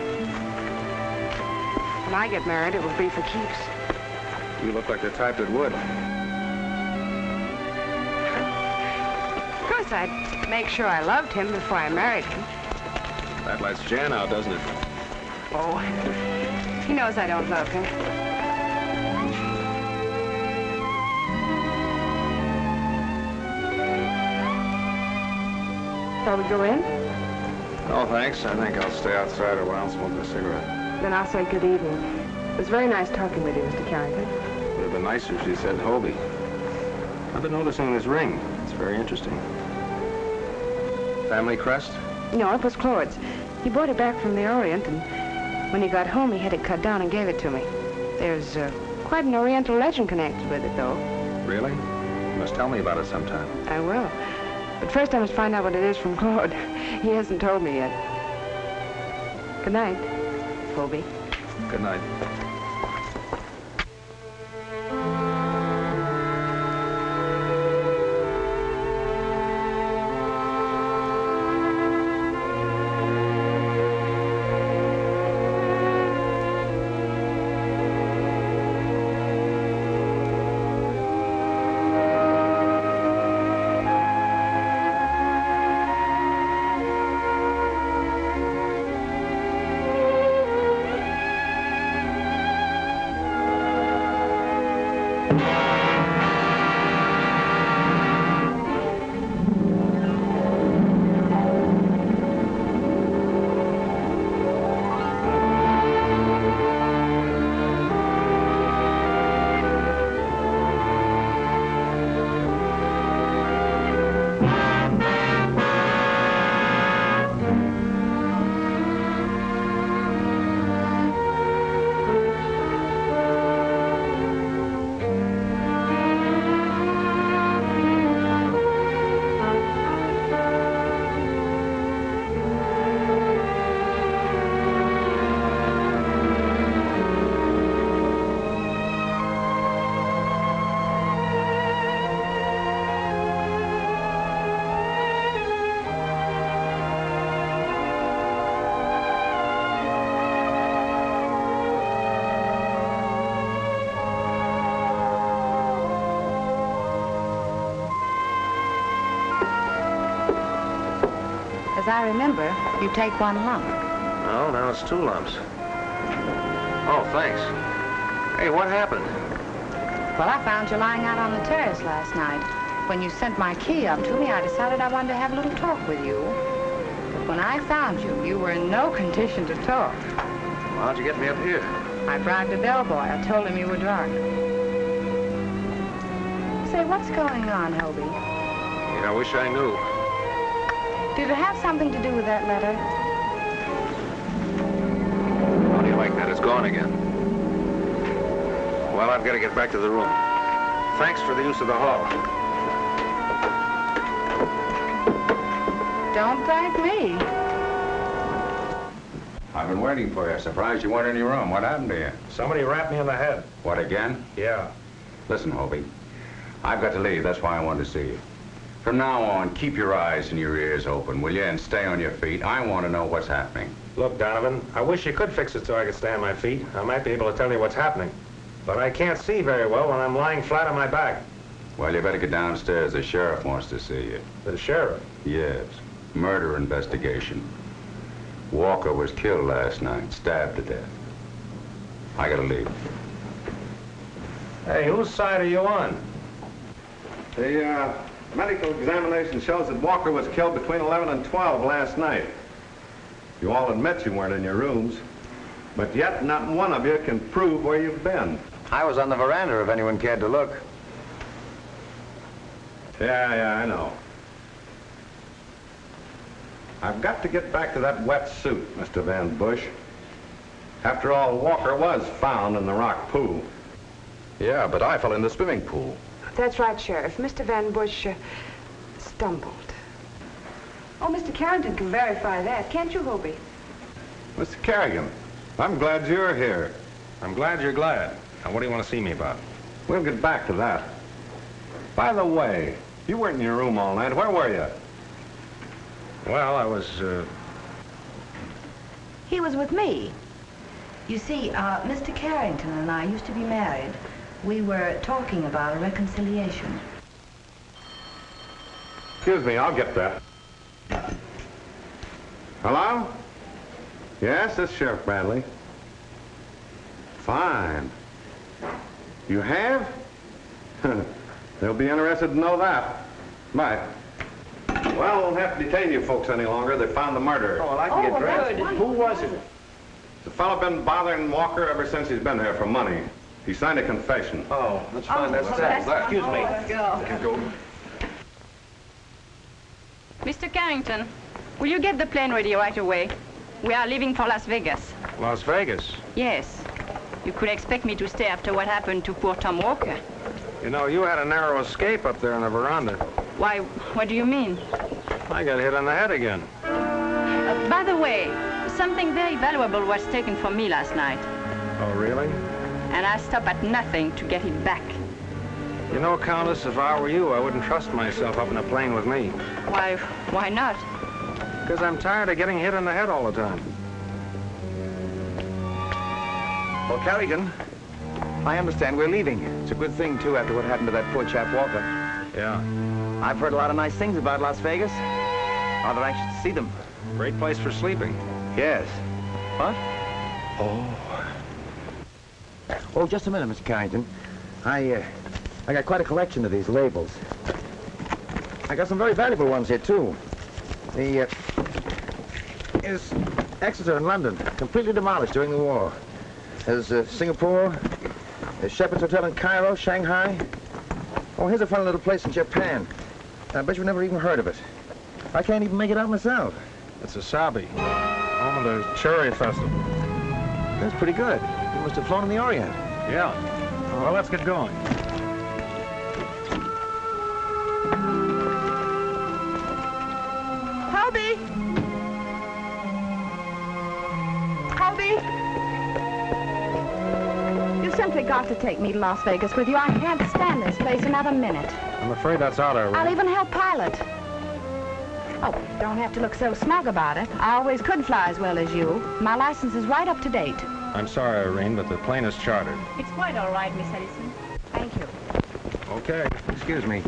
E: When I get married, it will be for keeps.
A: You look like the type that would.
E: Course, I'd make sure I loved him before I married him.
A: That lets Jan out, doesn't it?
E: Oh, he knows I don't love him. Shall we go in?
A: No, thanks. I think I'll stay outside a while and smoke a cigarette.
E: Then I'll say good evening. It was very nice talking with you, Mr. Carrington.
A: It Would have been nicer if she said Hobie. I've been noticing this ring. It's very interesting. Family crest?
E: No, it was Claude's. He brought it back from the Orient, and when he got home, he had it cut down and gave it to me. There's uh, quite an Oriental legend connected with it, though.
A: Really? You must tell me about it sometime.
E: I will. But first I must find out what it is from Claude. He hasn't told me yet. Good night, Hobie.
A: Good night.
K: I remember, you take one lump.
A: No, now it's two lumps. Oh, thanks. Hey, what happened?
K: Well, I found you lying out on the terrace last night. When you sent my key up to me, I decided I wanted to have a little talk with you. But when I found you, you were in no condition to talk.
A: How'd you get me up here?
K: I bribed a bellboy. I told him you were drunk. Say, what's going on, Hobie?
A: Yeah, I wish I knew.
K: Did it have something to do with that letter?
A: How do you like that? It's gone again. Well, I've got to get back to the room. Thanks for the use of the hall.
K: Don't thank me.
D: I've been waiting for you. Surprised you weren't in your room. What happened to you?
A: Somebody rapped me on the head.
D: What, again?
A: Yeah.
D: Listen, Hobie. I've got to leave. That's why I wanted to see you. From now on, keep your eyes and your ears open, will you? And stay on your feet. I want to know what's happening.
A: Look, Donovan, I wish you could fix it so I could stay on my feet. I might be able to tell you what's happening. But I can't see very well when I'm lying flat on my back.
D: Well, you better get downstairs. The sheriff wants to see you.
A: The sheriff?
D: Yes. Murder investigation. Walker was killed last night, stabbed to death. I gotta leave.
A: Hey, whose side are you on?
D: The, uh,
F: Medical examination shows that Walker was killed between 11 and 12 last night. You all admit you weren't in your rooms, but yet not one of you can prove where you've been.
A: I was on the veranda if anyone cared to look.
F: Yeah, yeah, I know. I've got to get back to that wet suit, Mr. Van Bush. After all, Walker was found in the rock pool.
E: Yeah, but I fell in the swimming pool.
K: That's right, Sheriff. Mr. Van Bush uh, stumbled. Oh, Mr. Carrington can verify that, can't you, Hobie?
F: Mr. Carrington, I'm glad you're here.
A: I'm glad you're glad. Now, what do you want to see me about?
F: We'll get back to that. By the way, you weren't in your room all night. Where were you?
A: Well, I was, uh,
M: He was with me. You see, uh, Mr. Carrington and I used to be married. We were talking about a reconciliation.
F: Excuse me, I'll get that. Hello? Yes, this is Sheriff Bradley. Fine. You have? They'll be interested to know that. Bye. Well, we won't have to detain you folks any longer. They found the murderer.
G: Oh, well, I can get oh, dressed. Who was it?
F: The fellow been bothering Walker ever since he's been here for money. He signed a confession.
G: Oh, that's fine. that's that. Excuse me. Go.
C: Mr. Carrington, will you get the plane ready right away? We are leaving for Las Vegas.
A: Las Vegas.
C: Yes. You could expect me to stay after what happened to poor Tom Walker.
A: You know, you had a narrow escape up there on the veranda.
C: Why, what do you mean?
A: I got hit on the head again.
C: Uh, by the way, something very valuable was taken from me last night,
A: Oh, really?
C: And I stop at nothing to get it back.
A: You know, Countess, if I were you, I wouldn't trust myself up in a plane with me.
C: Why, why not?
A: Because I'm tired of getting hit in the head all the time.
H: Well, Carrington, I understand we're leaving. It's a good thing, too, after what happened to that poor chap Walker.
A: Yeah.
H: I've heard a lot of nice things about Las Vegas. Rather anxious to see them.
A: Great place for sleeping.
H: Yes. What? Oh. Oh, just a minute, Mr. Carrington. I, uh, I got quite a collection of these labels. I got some very valuable ones here, too. The, uh, is Exeter in London, completely demolished during the war. There's uh, Singapore, there's Shepherd's Hotel in Cairo, Shanghai. Oh, here's a fun little place in Japan. I bet you've never even heard of it. I can't even make it out myself.
A: It's Asabi, home of the Cherry Festival.
H: That's pretty good. You must have flown in the Orient.
A: Yeah. Well, let's get going.
K: Hobie! Hobie! You simply got to take me to Las Vegas with you. I can't stand this place another minute.
A: I'm afraid that's out of
K: I'll even help pilot. Oh, don't have to look so smug about it. I always could fly as well as you. My license is right up to date.
A: I'm sorry, Irene, but the plane is chartered.
C: It's quite all right, Miss Allison.
K: Thank you.
A: Okay.
H: Excuse me.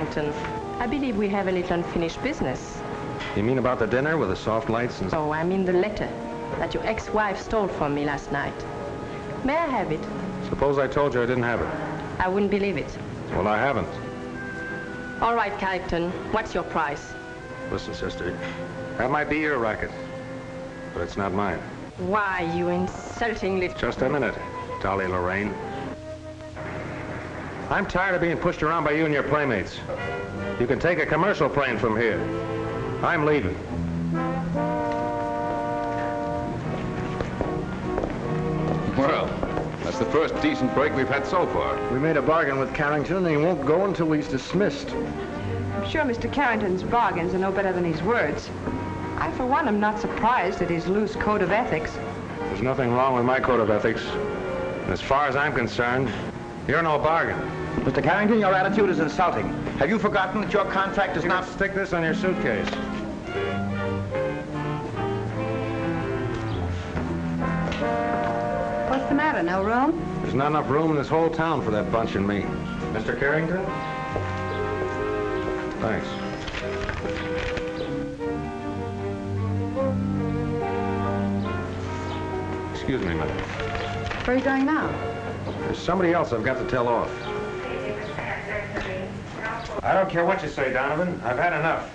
C: I believe we have a little unfinished business.
A: You mean about the dinner with the soft lights and...
C: Oh, I mean the letter that your ex-wife stole from me last night. May I have it?
A: Suppose I told you I didn't have it.
C: I wouldn't believe it.
A: Well, I haven't.
C: All right, Carrington, what's your price?
A: Listen, sister, that might be your racket, but it's not mine.
C: Why, you insulting little...
A: Just a minute, Dolly Lorraine. I'm tired of being pushed around by you and your playmates. You can take a commercial plane from here. I'm leaving.
N: Well, that's the first decent break we've had so far.
G: We made a bargain with Carrington, and he won't go until he's dismissed.
E: I'm sure Mr. Carrington's bargains are no better than his words. I, for one, am not surprised at his loose code of ethics.
A: There's nothing wrong with my code of ethics. As far as I'm concerned, you're no bargain.
H: Mr. Carrington, your attitude is insulting. Have you forgotten that your contract is
A: You
H: not...
A: can stick this on your suitcase.
K: What's the matter? No room?
A: There's not enough room in this whole town for that bunch and me. Mr. Carrington? Thanks. Excuse me, madam.
K: Where are you going now?
A: There's somebody else I've got to tell off. I don't care what you say, Donovan. I've had enough.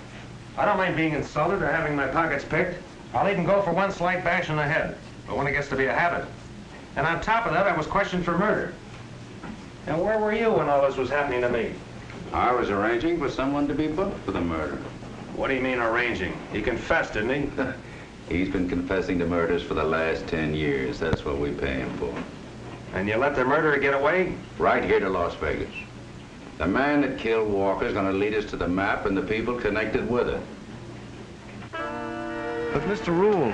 A: I don't mind being insulted or having my pockets picked. I'll even go for one slight bash in the head. But when it gets to be a habit. And on top of that, I was questioned for murder. And where were you when all this was happening to me?
D: I was arranging for someone to be booked for the murder.
A: What do you mean arranging? He confessed, didn't he?
D: He's been confessing to murders for the last 10 years. That's what we pay him for.
A: And you let the murderer get away?
D: Right here to Las Vegas. The man that killed Walker is going to lead us to the map and the people connected with it.
G: But, Mr. Rule,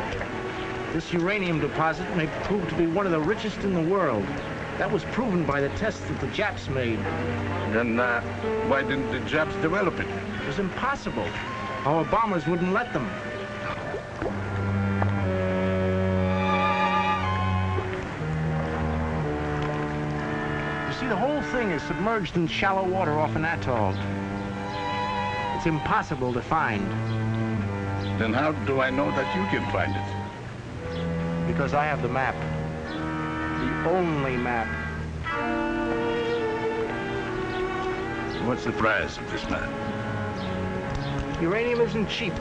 G: this uranium deposit may prove to be one of the richest in the world. That was proven by the tests that the Japs made.
N: Then uh, why didn't the Japs develop it?
G: It was impossible. Our bombers wouldn't let them. Is submerged in shallow water off an atoll. It's impossible to find
N: Then how do I know that you can find it?
G: because I have the map. The only map.
N: What's the price of this map?
G: Uranium isn't cheap,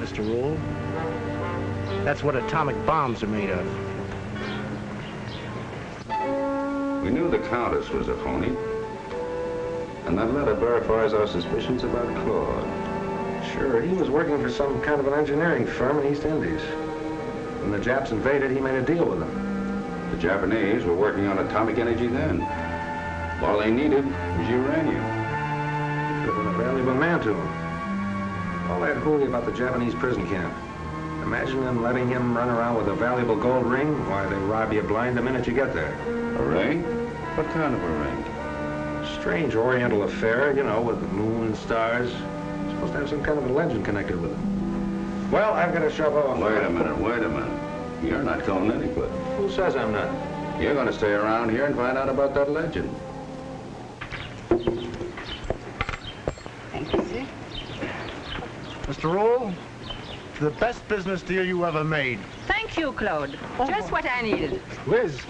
G: Mr. Rule. That's what atomic bombs are made of.
D: We knew the Countess was a phony. And that letter verifies our suspicions about Claude.
A: Sure, he was working for some kind of an engineering firm in East Indies. When the Japs invaded, he made a deal with them.
D: The Japanese were working on atomic energy then. All they needed was uranium.
A: Could have been a valuable man to him. All that hooey about the Japanese prison camp. Imagine them letting him run around with a valuable gold ring. Why, they rob you blind the minute you get there.
D: A ring? What kind of a ring?
A: Strange oriental affair, you know, with the moon and stars. Supposed to have some kind of a legend connected with it. Well, I've got to shove off.
D: Wait a minute, wait a minute. You're not going anywhere.
A: Who says I'm not?
D: You're going to stay around here and find out about that legend.
K: Thank you, sir.
G: Mr. Rule, the best business deal you ever made.
C: Thank you, Claude. Just what I needed.
G: Liz,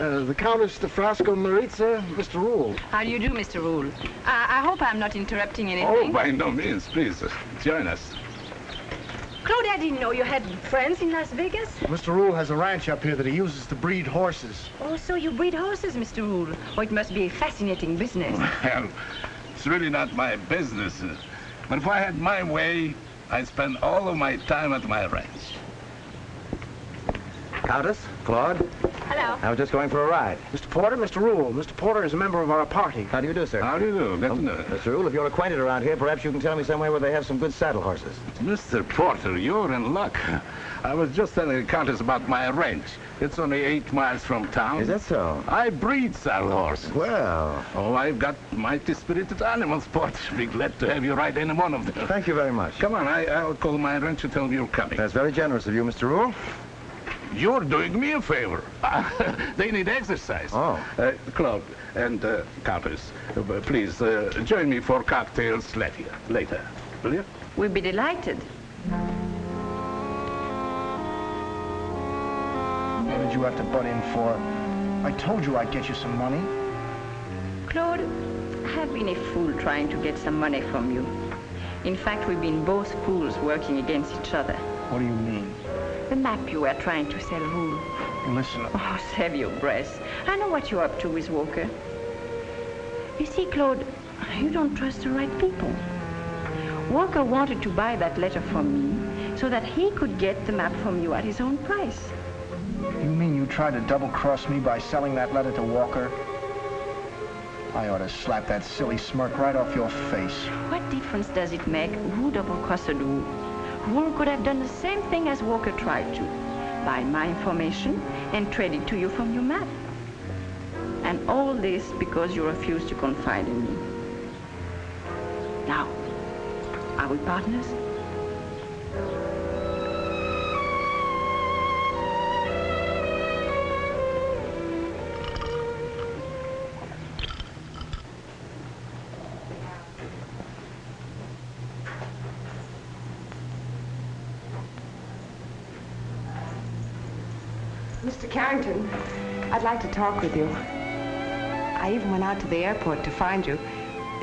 G: uh, the Countess de Frasco Maritza, Mr. Rule.
C: How do you do, Mr. Rule? I, I hope I'm not interrupting anything.
N: Oh, by no means. Please, uh, join us.
C: Claude, I didn't know you had friends in Las Vegas.
G: Mr. Rule has a ranch up here that he uses to breed horses.
C: Oh, so you breed horses, Mr. Rule. Oh, it must be a fascinating business.
N: Well, it's really not my business. uh, But if I had my way, I'd spend all of my time at my ranch.
H: Countess, Claude,
C: Hello.
H: I was just going for a ride.
G: Mr. Porter, Mr. Rule. Mr. Porter is a member of our party.
H: How do you do, sir?
N: How do you do? Good to oh, know.
H: Mr. Rule, if you're acquainted around here, perhaps you can tell me somewhere where they have some good saddle horses.
N: Mr. Porter, you're in luck. I was just telling the Countess about my ranch. It's only eight miles from town.
H: Is that so?
N: I breed saddle horses.
H: Well,
N: Oh, I've got mighty spirited animals, Porter. Be glad to have you ride any one of them.
H: thank you very much.
N: Come on, I, I'll call my ranch and tell them you're coming.
H: That's very generous of you, Mr. Rule.
N: You're doing me a favor. they need exercise.
H: Oh.
N: Uh, Claude and uh, Countess, uh, please uh, join me for cocktails later. Later, will you?
C: We'll be delighted.
G: What did you have to butt in for? I told you I'd get you some money.
C: Claude, I've been a fool trying to get some money from you. In fact, we've been both fools working against each other.
G: What do you mean?
C: The map you were trying to sell Rule.
G: Listen,
C: Oh, save your breath. I know what you're up to with Walker. You see, Claude, you don't trust the right people. Walker wanted to buy that letter from me so that he could get the map from you at his own price.
G: you mean you
I: tried to double-cross me by selling that letter to Walker? I ought to slap that silly smirk right off your face.
C: What difference does it make who double-crossed who? Who could have done the same thing as Walker tried to, buy my information and trade it to you from your map. And all this because you refused to confide in me. Now, are we partners?
E: Carrington, I'd like to talk with you. I even went out to the airport to find you.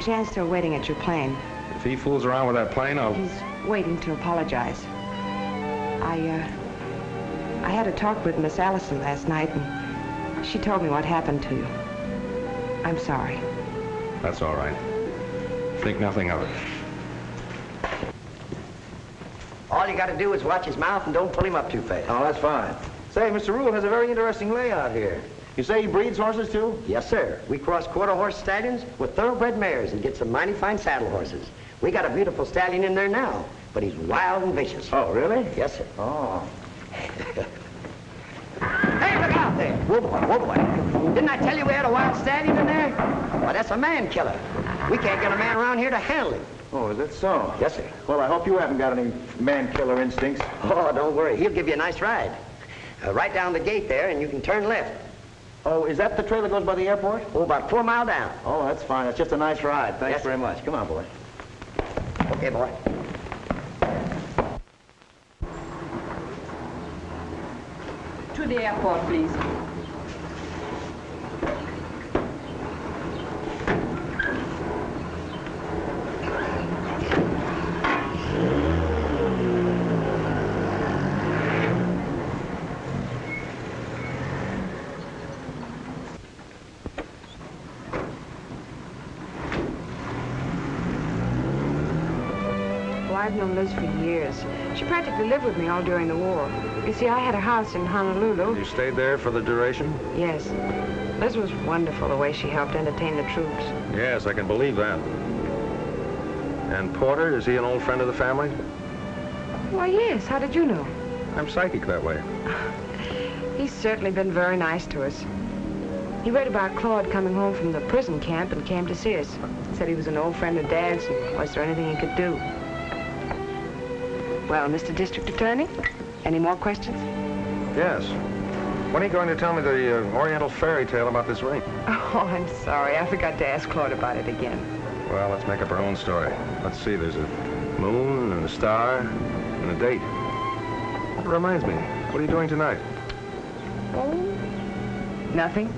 E: Jan's still waiting at your plane.
A: If he fools around with that plane, I'll...
E: He's waiting to apologize. I, uh, I had a talk with Miss Allison last night, and she told me what happened to you. I'm sorry.
A: That's all right. Think nothing of it.
O: All you gotta do is watch his mouth and don't pull him up too fast.
H: Oh, that's fine. Say, Mr. Rule has a very interesting layout here. You say he breeds horses, too?
O: Yes, sir. We cross quarter horse stallions with thoroughbred mares and get some mighty fine saddle horses. We got a beautiful stallion in there now, but he's wild and vicious.
H: Oh, really?
O: Yes, sir.
H: Oh.
O: Hey, look out there. Whoa, boy, whoa, boy. Didn't I tell you we had a wild stallion in there? Why, that's a man killer. We can't get a man around here to handle him.
H: Oh, is that so?
O: Yes, sir.
H: Well, I hope you haven't got any man-killer instincts.
O: Oh, don't worry. He'll give you a nice ride. Uh, right down the gate there, and you can turn left.
H: Oh, is that the trail that goes by the airport?
O: Oh, about four mile down.
H: Oh, that's fine. It's just a nice ride. Thanks
O: Yes,
H: very much. Come on, boy.
O: Okay, boy.
K: To the airport, please.
E: Practically lived with me all during the war. You see, I had a house in Honolulu.
A: You stayed there for the duration?
E: Yes. Liz was wonderful, the way she helped entertain the troops.
A: Yes, I can believe that. And Porter, is he an old friend of the family?
E: Why, yes. How did you know?
A: I'm psychic that way.
E: He's certainly been very nice to us. He read about Claude coming home from the prison camp and came to see us. Said he was an old friend of Dad's and was there anything he could do? Well, Mr. District Attorney, any more questions?
A: Yes. When are you going to tell me the uh, Oriental fairy tale about this ring?
E: Oh, I'm sorry. I forgot to ask Claude about it again.
A: Well, let's make up our own story. Let's see, there's a moon and a star and a date. That reminds me, what are you doing tonight?
E: Oh, nothing.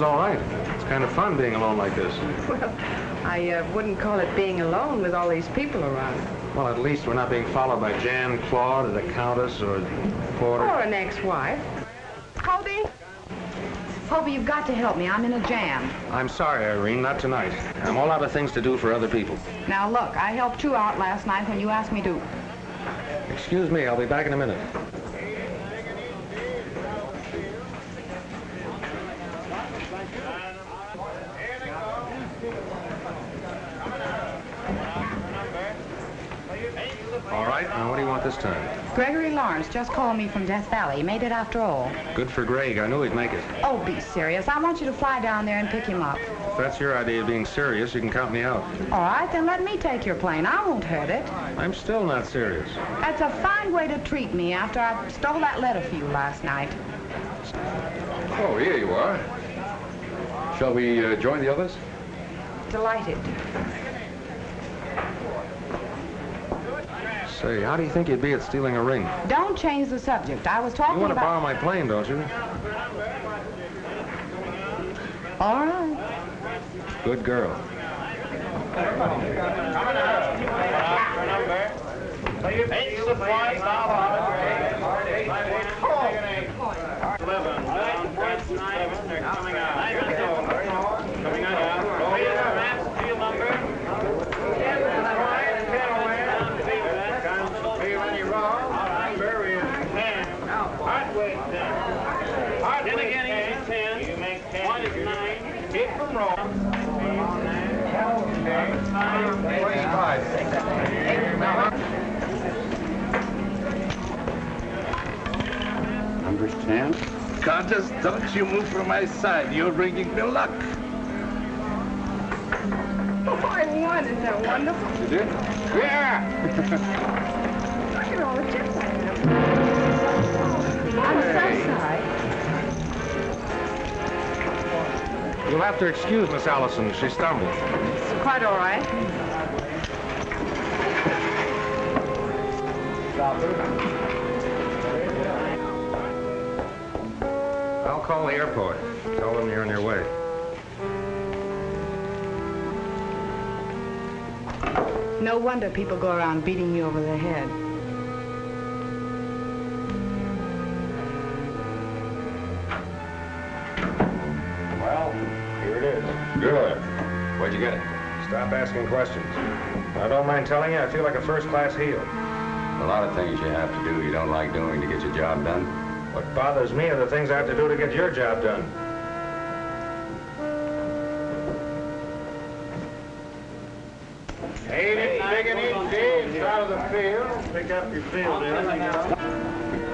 A: Is all right. It's kind of fun being alone like this.
E: Well, I uh, wouldn't call it being alone with all these people around.
A: Well, at least we're not being followed by Jan, Claude, or the Countess, or Porter.
E: Or an ex-wife.
K: Hobie? Hobie, you've got to help me. I'm in a jam.
A: I'm sorry, Irene, not tonight. I'm all out of things to do for other people.
K: Now, look, I helped you out last night when you asked me to.
A: Excuse me, I'll be back in a minute. All right, now what do you want this time?
K: Gregory Lawrence just called me from Death Valley. He made it after all.
A: Good for Greg. I knew he'd make it.
K: Oh, be serious. I want you to fly down there and pick him up.
A: If that's your idea of being serious, you can count me out.
K: All right, then let me take your plane. I won't hurt it.
A: I'm still not serious.
K: That's a fine way to treat me after I stole that letter for you last night.
L: Oh, here you are. Shall we uh, join the others?
E: Delighted.
A: Say, how do you think you'd be at stealing a ring?
K: Don't change the subject. I was talking about...
A: You want to borrow my plane, don't you?
K: All right.
A: Good girl.
L: Number's 10.
N: Don't you move from my side. You're bringing me luck.
K: Oh, I won. Isn't that wonderful?
L: You did?
N: Yeah!
K: Look at all the chips I have. I'm so sorry.
A: You'll have to excuse Miss Allison. She stumbled.
K: It's quite all right.
A: I'll call the airport. Tell them you're on your way.
K: No wonder people go around beating you over the head.
A: Well, here it is.
D: Good. Where'd you get it?
A: Stop asking questions. I don't mind telling you, I feel like a first-class heel.
D: A lot of things you have to do you don't like doing to get your job done.
A: What bothers me are the things I have to do to get your job done. Eight inch big and each day, out of the field. Pick up your field, eh?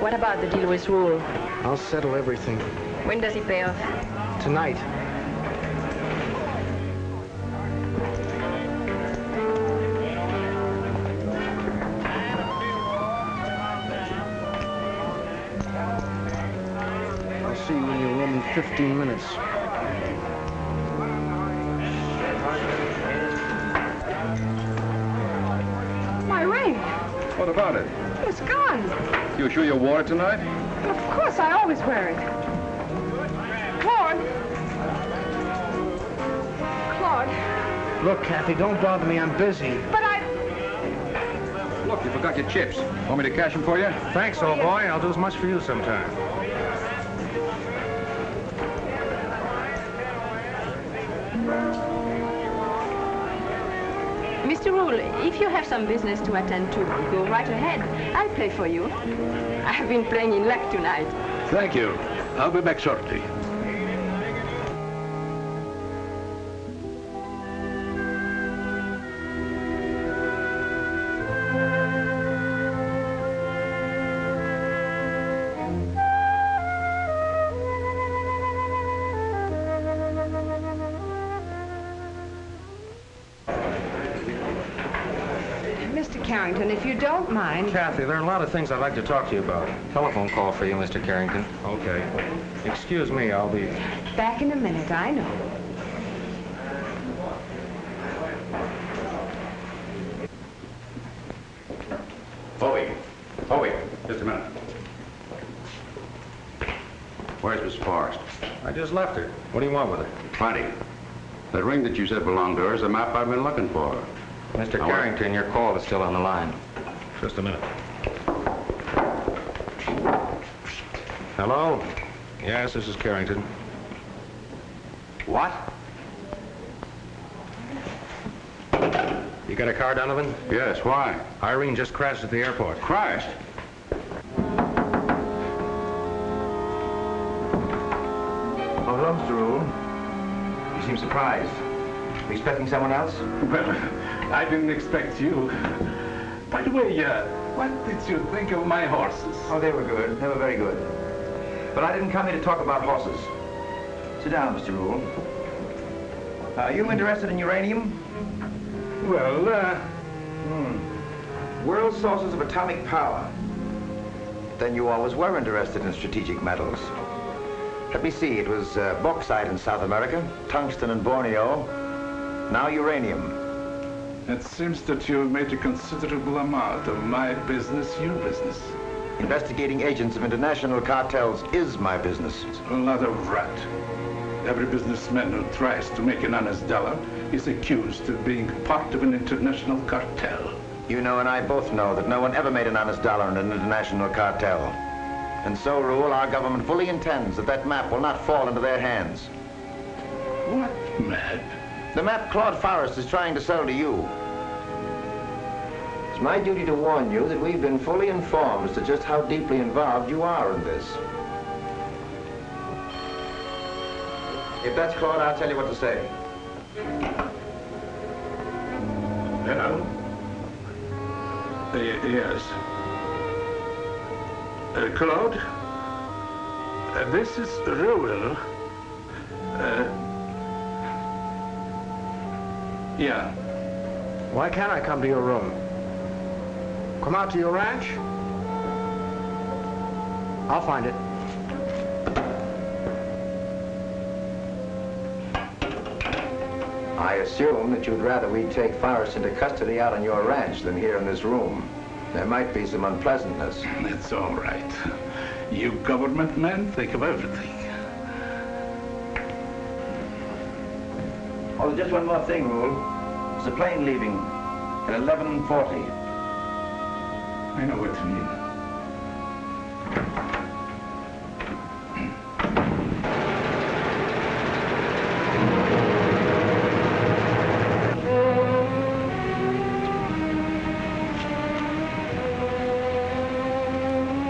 C: What about the deal with Rule?
G: I'll settle everything.
C: When does he pay off?
G: Tonight. 15 minutes.
K: My ring.
L: What about it?
K: It's gone.
L: You sure you wore it tonight?
K: Of course, I always wear it. Claude. Claude.
G: Look, Kathy, don't bother me. I'm busy.
K: But I...
L: Look, you forgot your chips. Want me to cash them for you?
A: Thanks, old boy. I'll do as much for you sometime.
C: Mr. Rule, if you have some business to attend to, go right ahead. I'll play for you. I've been playing in luck tonight.
N: Thank you. I'll be back shortly.
E: Don't mind...
A: Kathy, there are a lot of things I'd like to talk to you about. Telephone call for you, Mr. Carrington. Okay. Excuse me, I'll be...
E: Back in a minute, I know.
D: Hobie. Hobie, just a minute. Where's Miss Forrest?
A: I just left her. What do you want with her?
D: Plenty. That ring that you said belonged to her is the map I've been looking for.
A: Mr.
D: Now,
A: Carrington, your call is still on the line. Just a minute. Hello? Yes, this is Carrington.
D: What?
A: You got a car, Donovan?
D: Yes, why?
A: Irene just crashed at the airport.
D: Crashed?
H: Oh, hello, Mr. Rule. You seem surprised. Were you expecting someone else?
N: Well, I didn't expect you. By the way, uh, what did you think of my horses?
H: Oh, they were good. They were very good. But I didn't come here to talk about horses. Sit down, Mr. Rule. Are you interested in uranium?
A: Well, uh...
H: Hmm. World sources of atomic power. Then you always were interested in strategic metals. Let me see, it was uh, bauxite in South America, tungsten in Borneo, now uranium.
N: It seems that you've made a considerable amount of my business your business.
H: Investigating agents of international cartels is my business.
N: A lot of rat. Every businessman who tries to make an honest dollar is accused of being part of an international cartel.
H: You know and I both know that no one ever made an honest dollar in an international cartel. And so, Rule, our government fully intends that that map will not fall into their hands.
N: What map?
H: The map Claude Forrest is trying to sell to you. It's my duty to warn you that we've been fully informed as to just how deeply involved you are in this. If that's Claude, I'll tell you what to say.
N: Hello? Uh, yes. Uh, Claude? Uh, this is Rule. Uh, yeah.
I: Why can't I come to your room? Come out to your ranch? I'll find it.
H: I assume that you'd rather we take Forrest into custody out on your ranch than here in this room. There might be some unpleasantness.
N: That's all right. You government men think of everything.
H: Oh, just one more thing, Rule. There's a plane leaving at 11.40.
N: I know what you mean.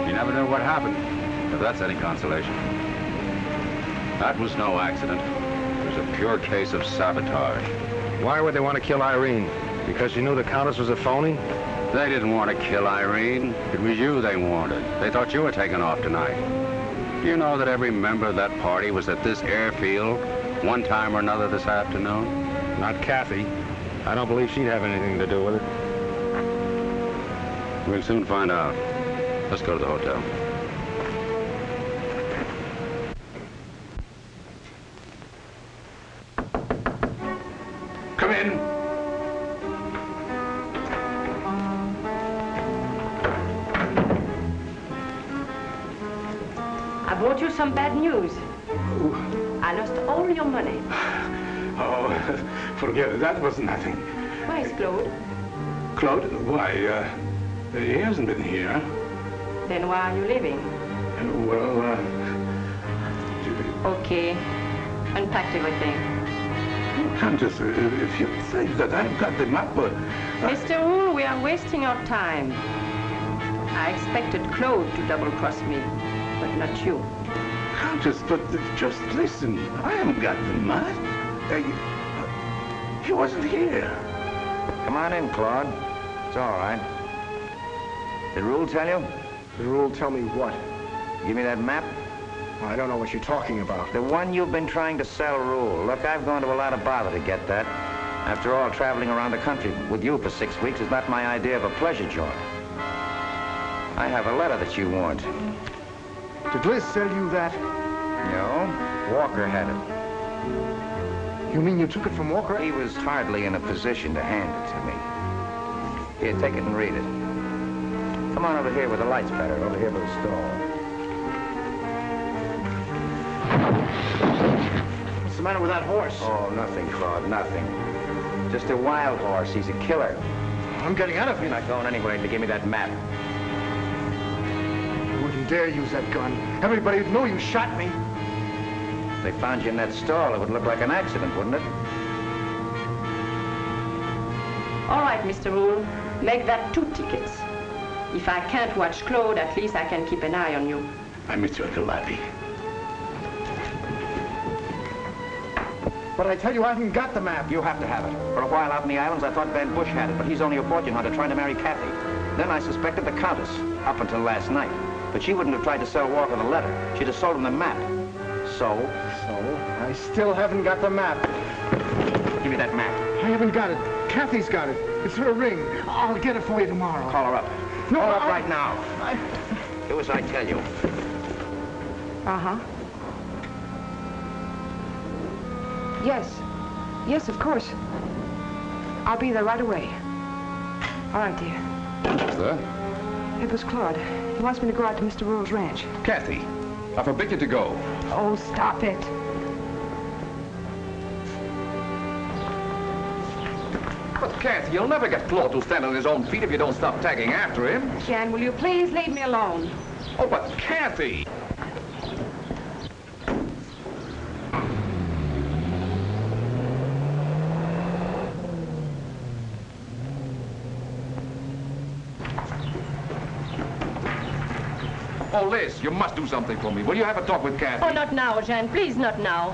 B: You never knew what happened, if that's any consolation. That was no accident. It was a pure case of sabotage.
A: Why would they want to kill Irene? Because she knew the Countess was a phony?
B: They didn't want to kill Irene. It was you they wanted. They thought you were taking off tonight. Do you know that every member of that party was at this airfield one time or another this afternoon?
A: Not Kathy. I don't believe she'd have anything to do with it.
B: We'll soon find out. Let's go to the hotel.
N: That was nothing.
C: Where's Claude?
N: Claude, why, uh, he hasn't been here.
C: Then why are you leaving?
N: Well, uh,
C: Okay. Unpacked everything.
N: Countess, if if you think that I've got the map, uh,
C: Mr. Rule, we are wasting our time. I expected Claude to double-cross me, but not you.
N: Countess, but uh, just listen. I haven't got the map. Uh, uh, he wasn't here.
H: Come on in, Claude. It's all right. Did Rule tell you?
G: Did Rule tell me what?
H: Give me that map.
G: I don't know what you're talking about.
H: The one you've been trying to sell, Rule. Look, I've gone to a lot of bother to get that. After all, traveling around the country with you for six weeks is not my idea of a pleasure jaunt. I have a letter that you want.
G: Did Liz sell you that?
H: No, Walker had it.
G: You mean you took it from Walker?
H: He was hardly in a position to hand it to me. Here, take it and read it. Come on over here where the light's better, over here by the stall.
G: What's the matter with that horse?
H: Oh, nothing, Claude, nothing. Just a wild horse. He's a killer.
G: I'm getting out of
H: You're
G: here.
H: not going anywhere to give me that map.
G: You wouldn't dare use that gun. Everybody would know you shot me.
H: If they found you in that stall, it would look like an accident, wouldn't it?
C: All right, Mr. Rule. Make that two tickets. If I can't watch Claude, at least I can keep an eye on you.
N: I met you at the lobby.
G: But I tell you, I haven't got the map.
H: You have to have it. For a while out in the islands, I thought Van Bush had it, but he's only a fortune hunter trying to marry Kathy. Then I suspected the Countess, up until last night. But she wouldn't have tried to sell Walker the letter. She'd have sold him the map. So,
G: So, I still haven't got the map.
H: give me that map.
G: I haven't got it. Kathy's got it. It's her ring. I'll get it for you tomorrow.
H: Call her up.
G: No,
H: Call her up
G: I-
H: right now.
G: I...
H: Do as I tell you.
E: Uh-huh. Yes. Yes, of course. I'll be there right away. All right, dear.
L: What's that?
E: It was Claude. He wants me to go out to Mr. Rule's ranch.
L: Kathy, I forbid you to go.
E: Oh, stop it.
G: But
F: Kathy, you'll never get Claude to stand on his own feet if you don't stop tagging after him.
E: Jan, will you please leave me alone?
F: Oh, but Kathy! Oh, Liz, you must do something for me. Will you have a talk with Kathy?
C: Oh, not now, Jean. Please, not now.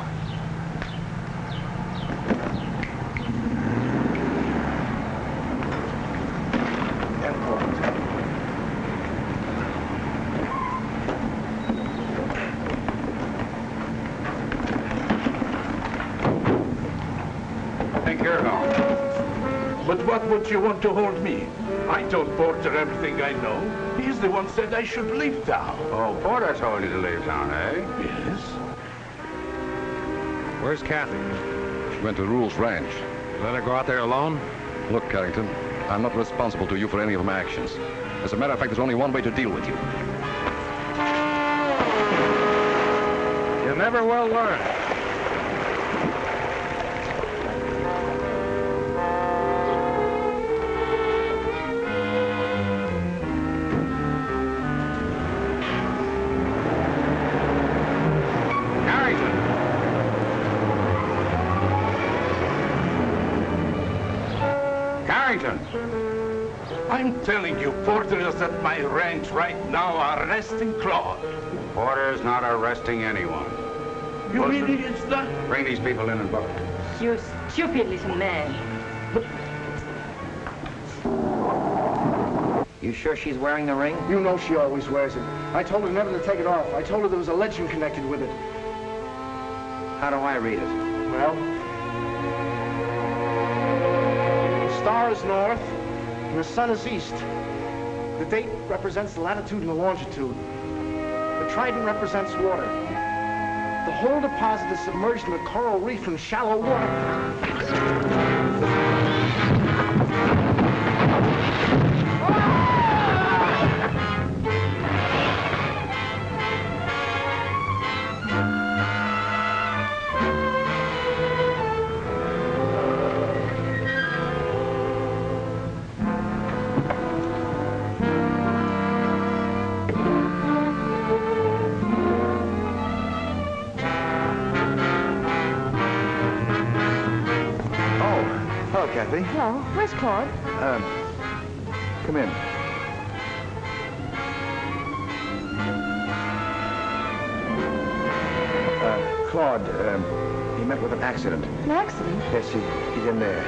N: Thank you, now. But what would you want to hold me? I told Porter everything I know. He's the one said I should leave town.
D: Oh, Porter told you to leave town, eh?
N: Yes.
A: Where's Kathy?
D: She went to Rule's ranch.
A: You Let her go out there alone?
D: Look, Carrington, I'm not responsible to you for any of my actions. As a matter of fact, there's only one way to deal with you.
A: You never will learn.
N: Telling you, at my ranch right now are arresting Claude.
D: Porter's not arresting anyone.
N: You
D: Wilson,
N: mean it's not?
D: Bring these people in and book. them.
C: You stupid little man.
P: You sure she's wearing the ring?
G: You know she always wears it. I told her never to take it off. I told her there was a legend connected with it.
P: How do I read it?
G: Well, the star is north and the sun is east. The date represents the latitude and the longitude. The trident represents water. The whole deposit is submerged in a coral reef in shallow water.
H: Hello,
E: where's Claude?
H: Um, come in. Uh, Claude, um, he met with an accident.
E: An accident?
H: Yes, he, he's in there.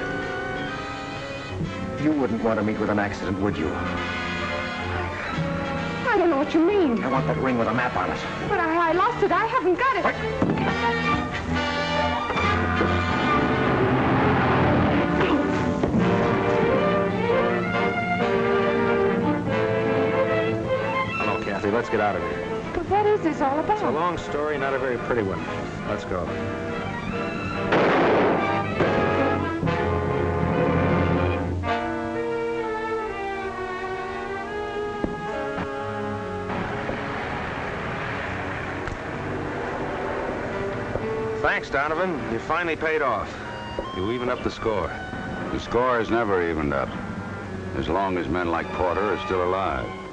H: You wouldn't want to meet with an accident, would you?
E: I don't know what you mean.
H: I want that ring with a map on it.
E: But I, I lost it. I haven't got it.
A: Hello, Let's get out of here.
E: But what is this all about?
A: It's a long story, not a very pretty one. Let's go. Thanks, Donovan. You finally paid off. You even up the score.
D: The score is never evened up. As long as men like Porter are still alive.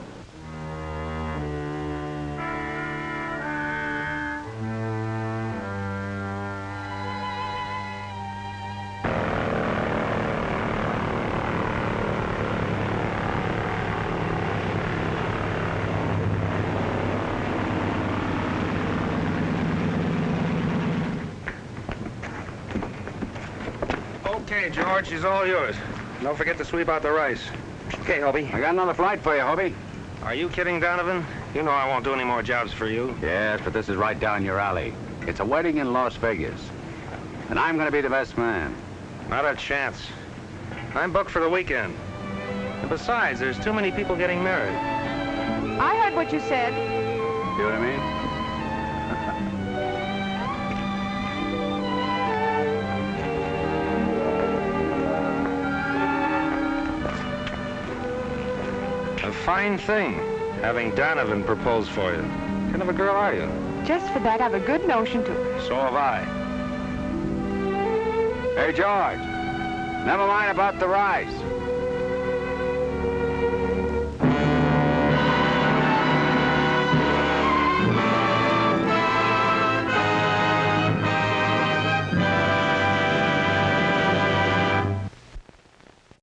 A: George, she's all yours. Don't forget to sweep out the rice.
D: Okay, Hobie. I got another flight for you, Hobie.
A: Are you kidding, Donovan? You know I won't do any more jobs for you.
D: Yes, but this is right down your alley. It's a wedding in Las Vegas. And I'm going to be the best man.
A: Not a chance. I'm booked for the weekend. And besides, there's too many people getting married.
E: I heard what you said.
D: See what I mean?
A: Fine thing, having Donovan propose for you. What kind of a girl are you?
E: Just for that, I've a good notion to.
A: So have I.
D: Hey, George. Never mind about the rice.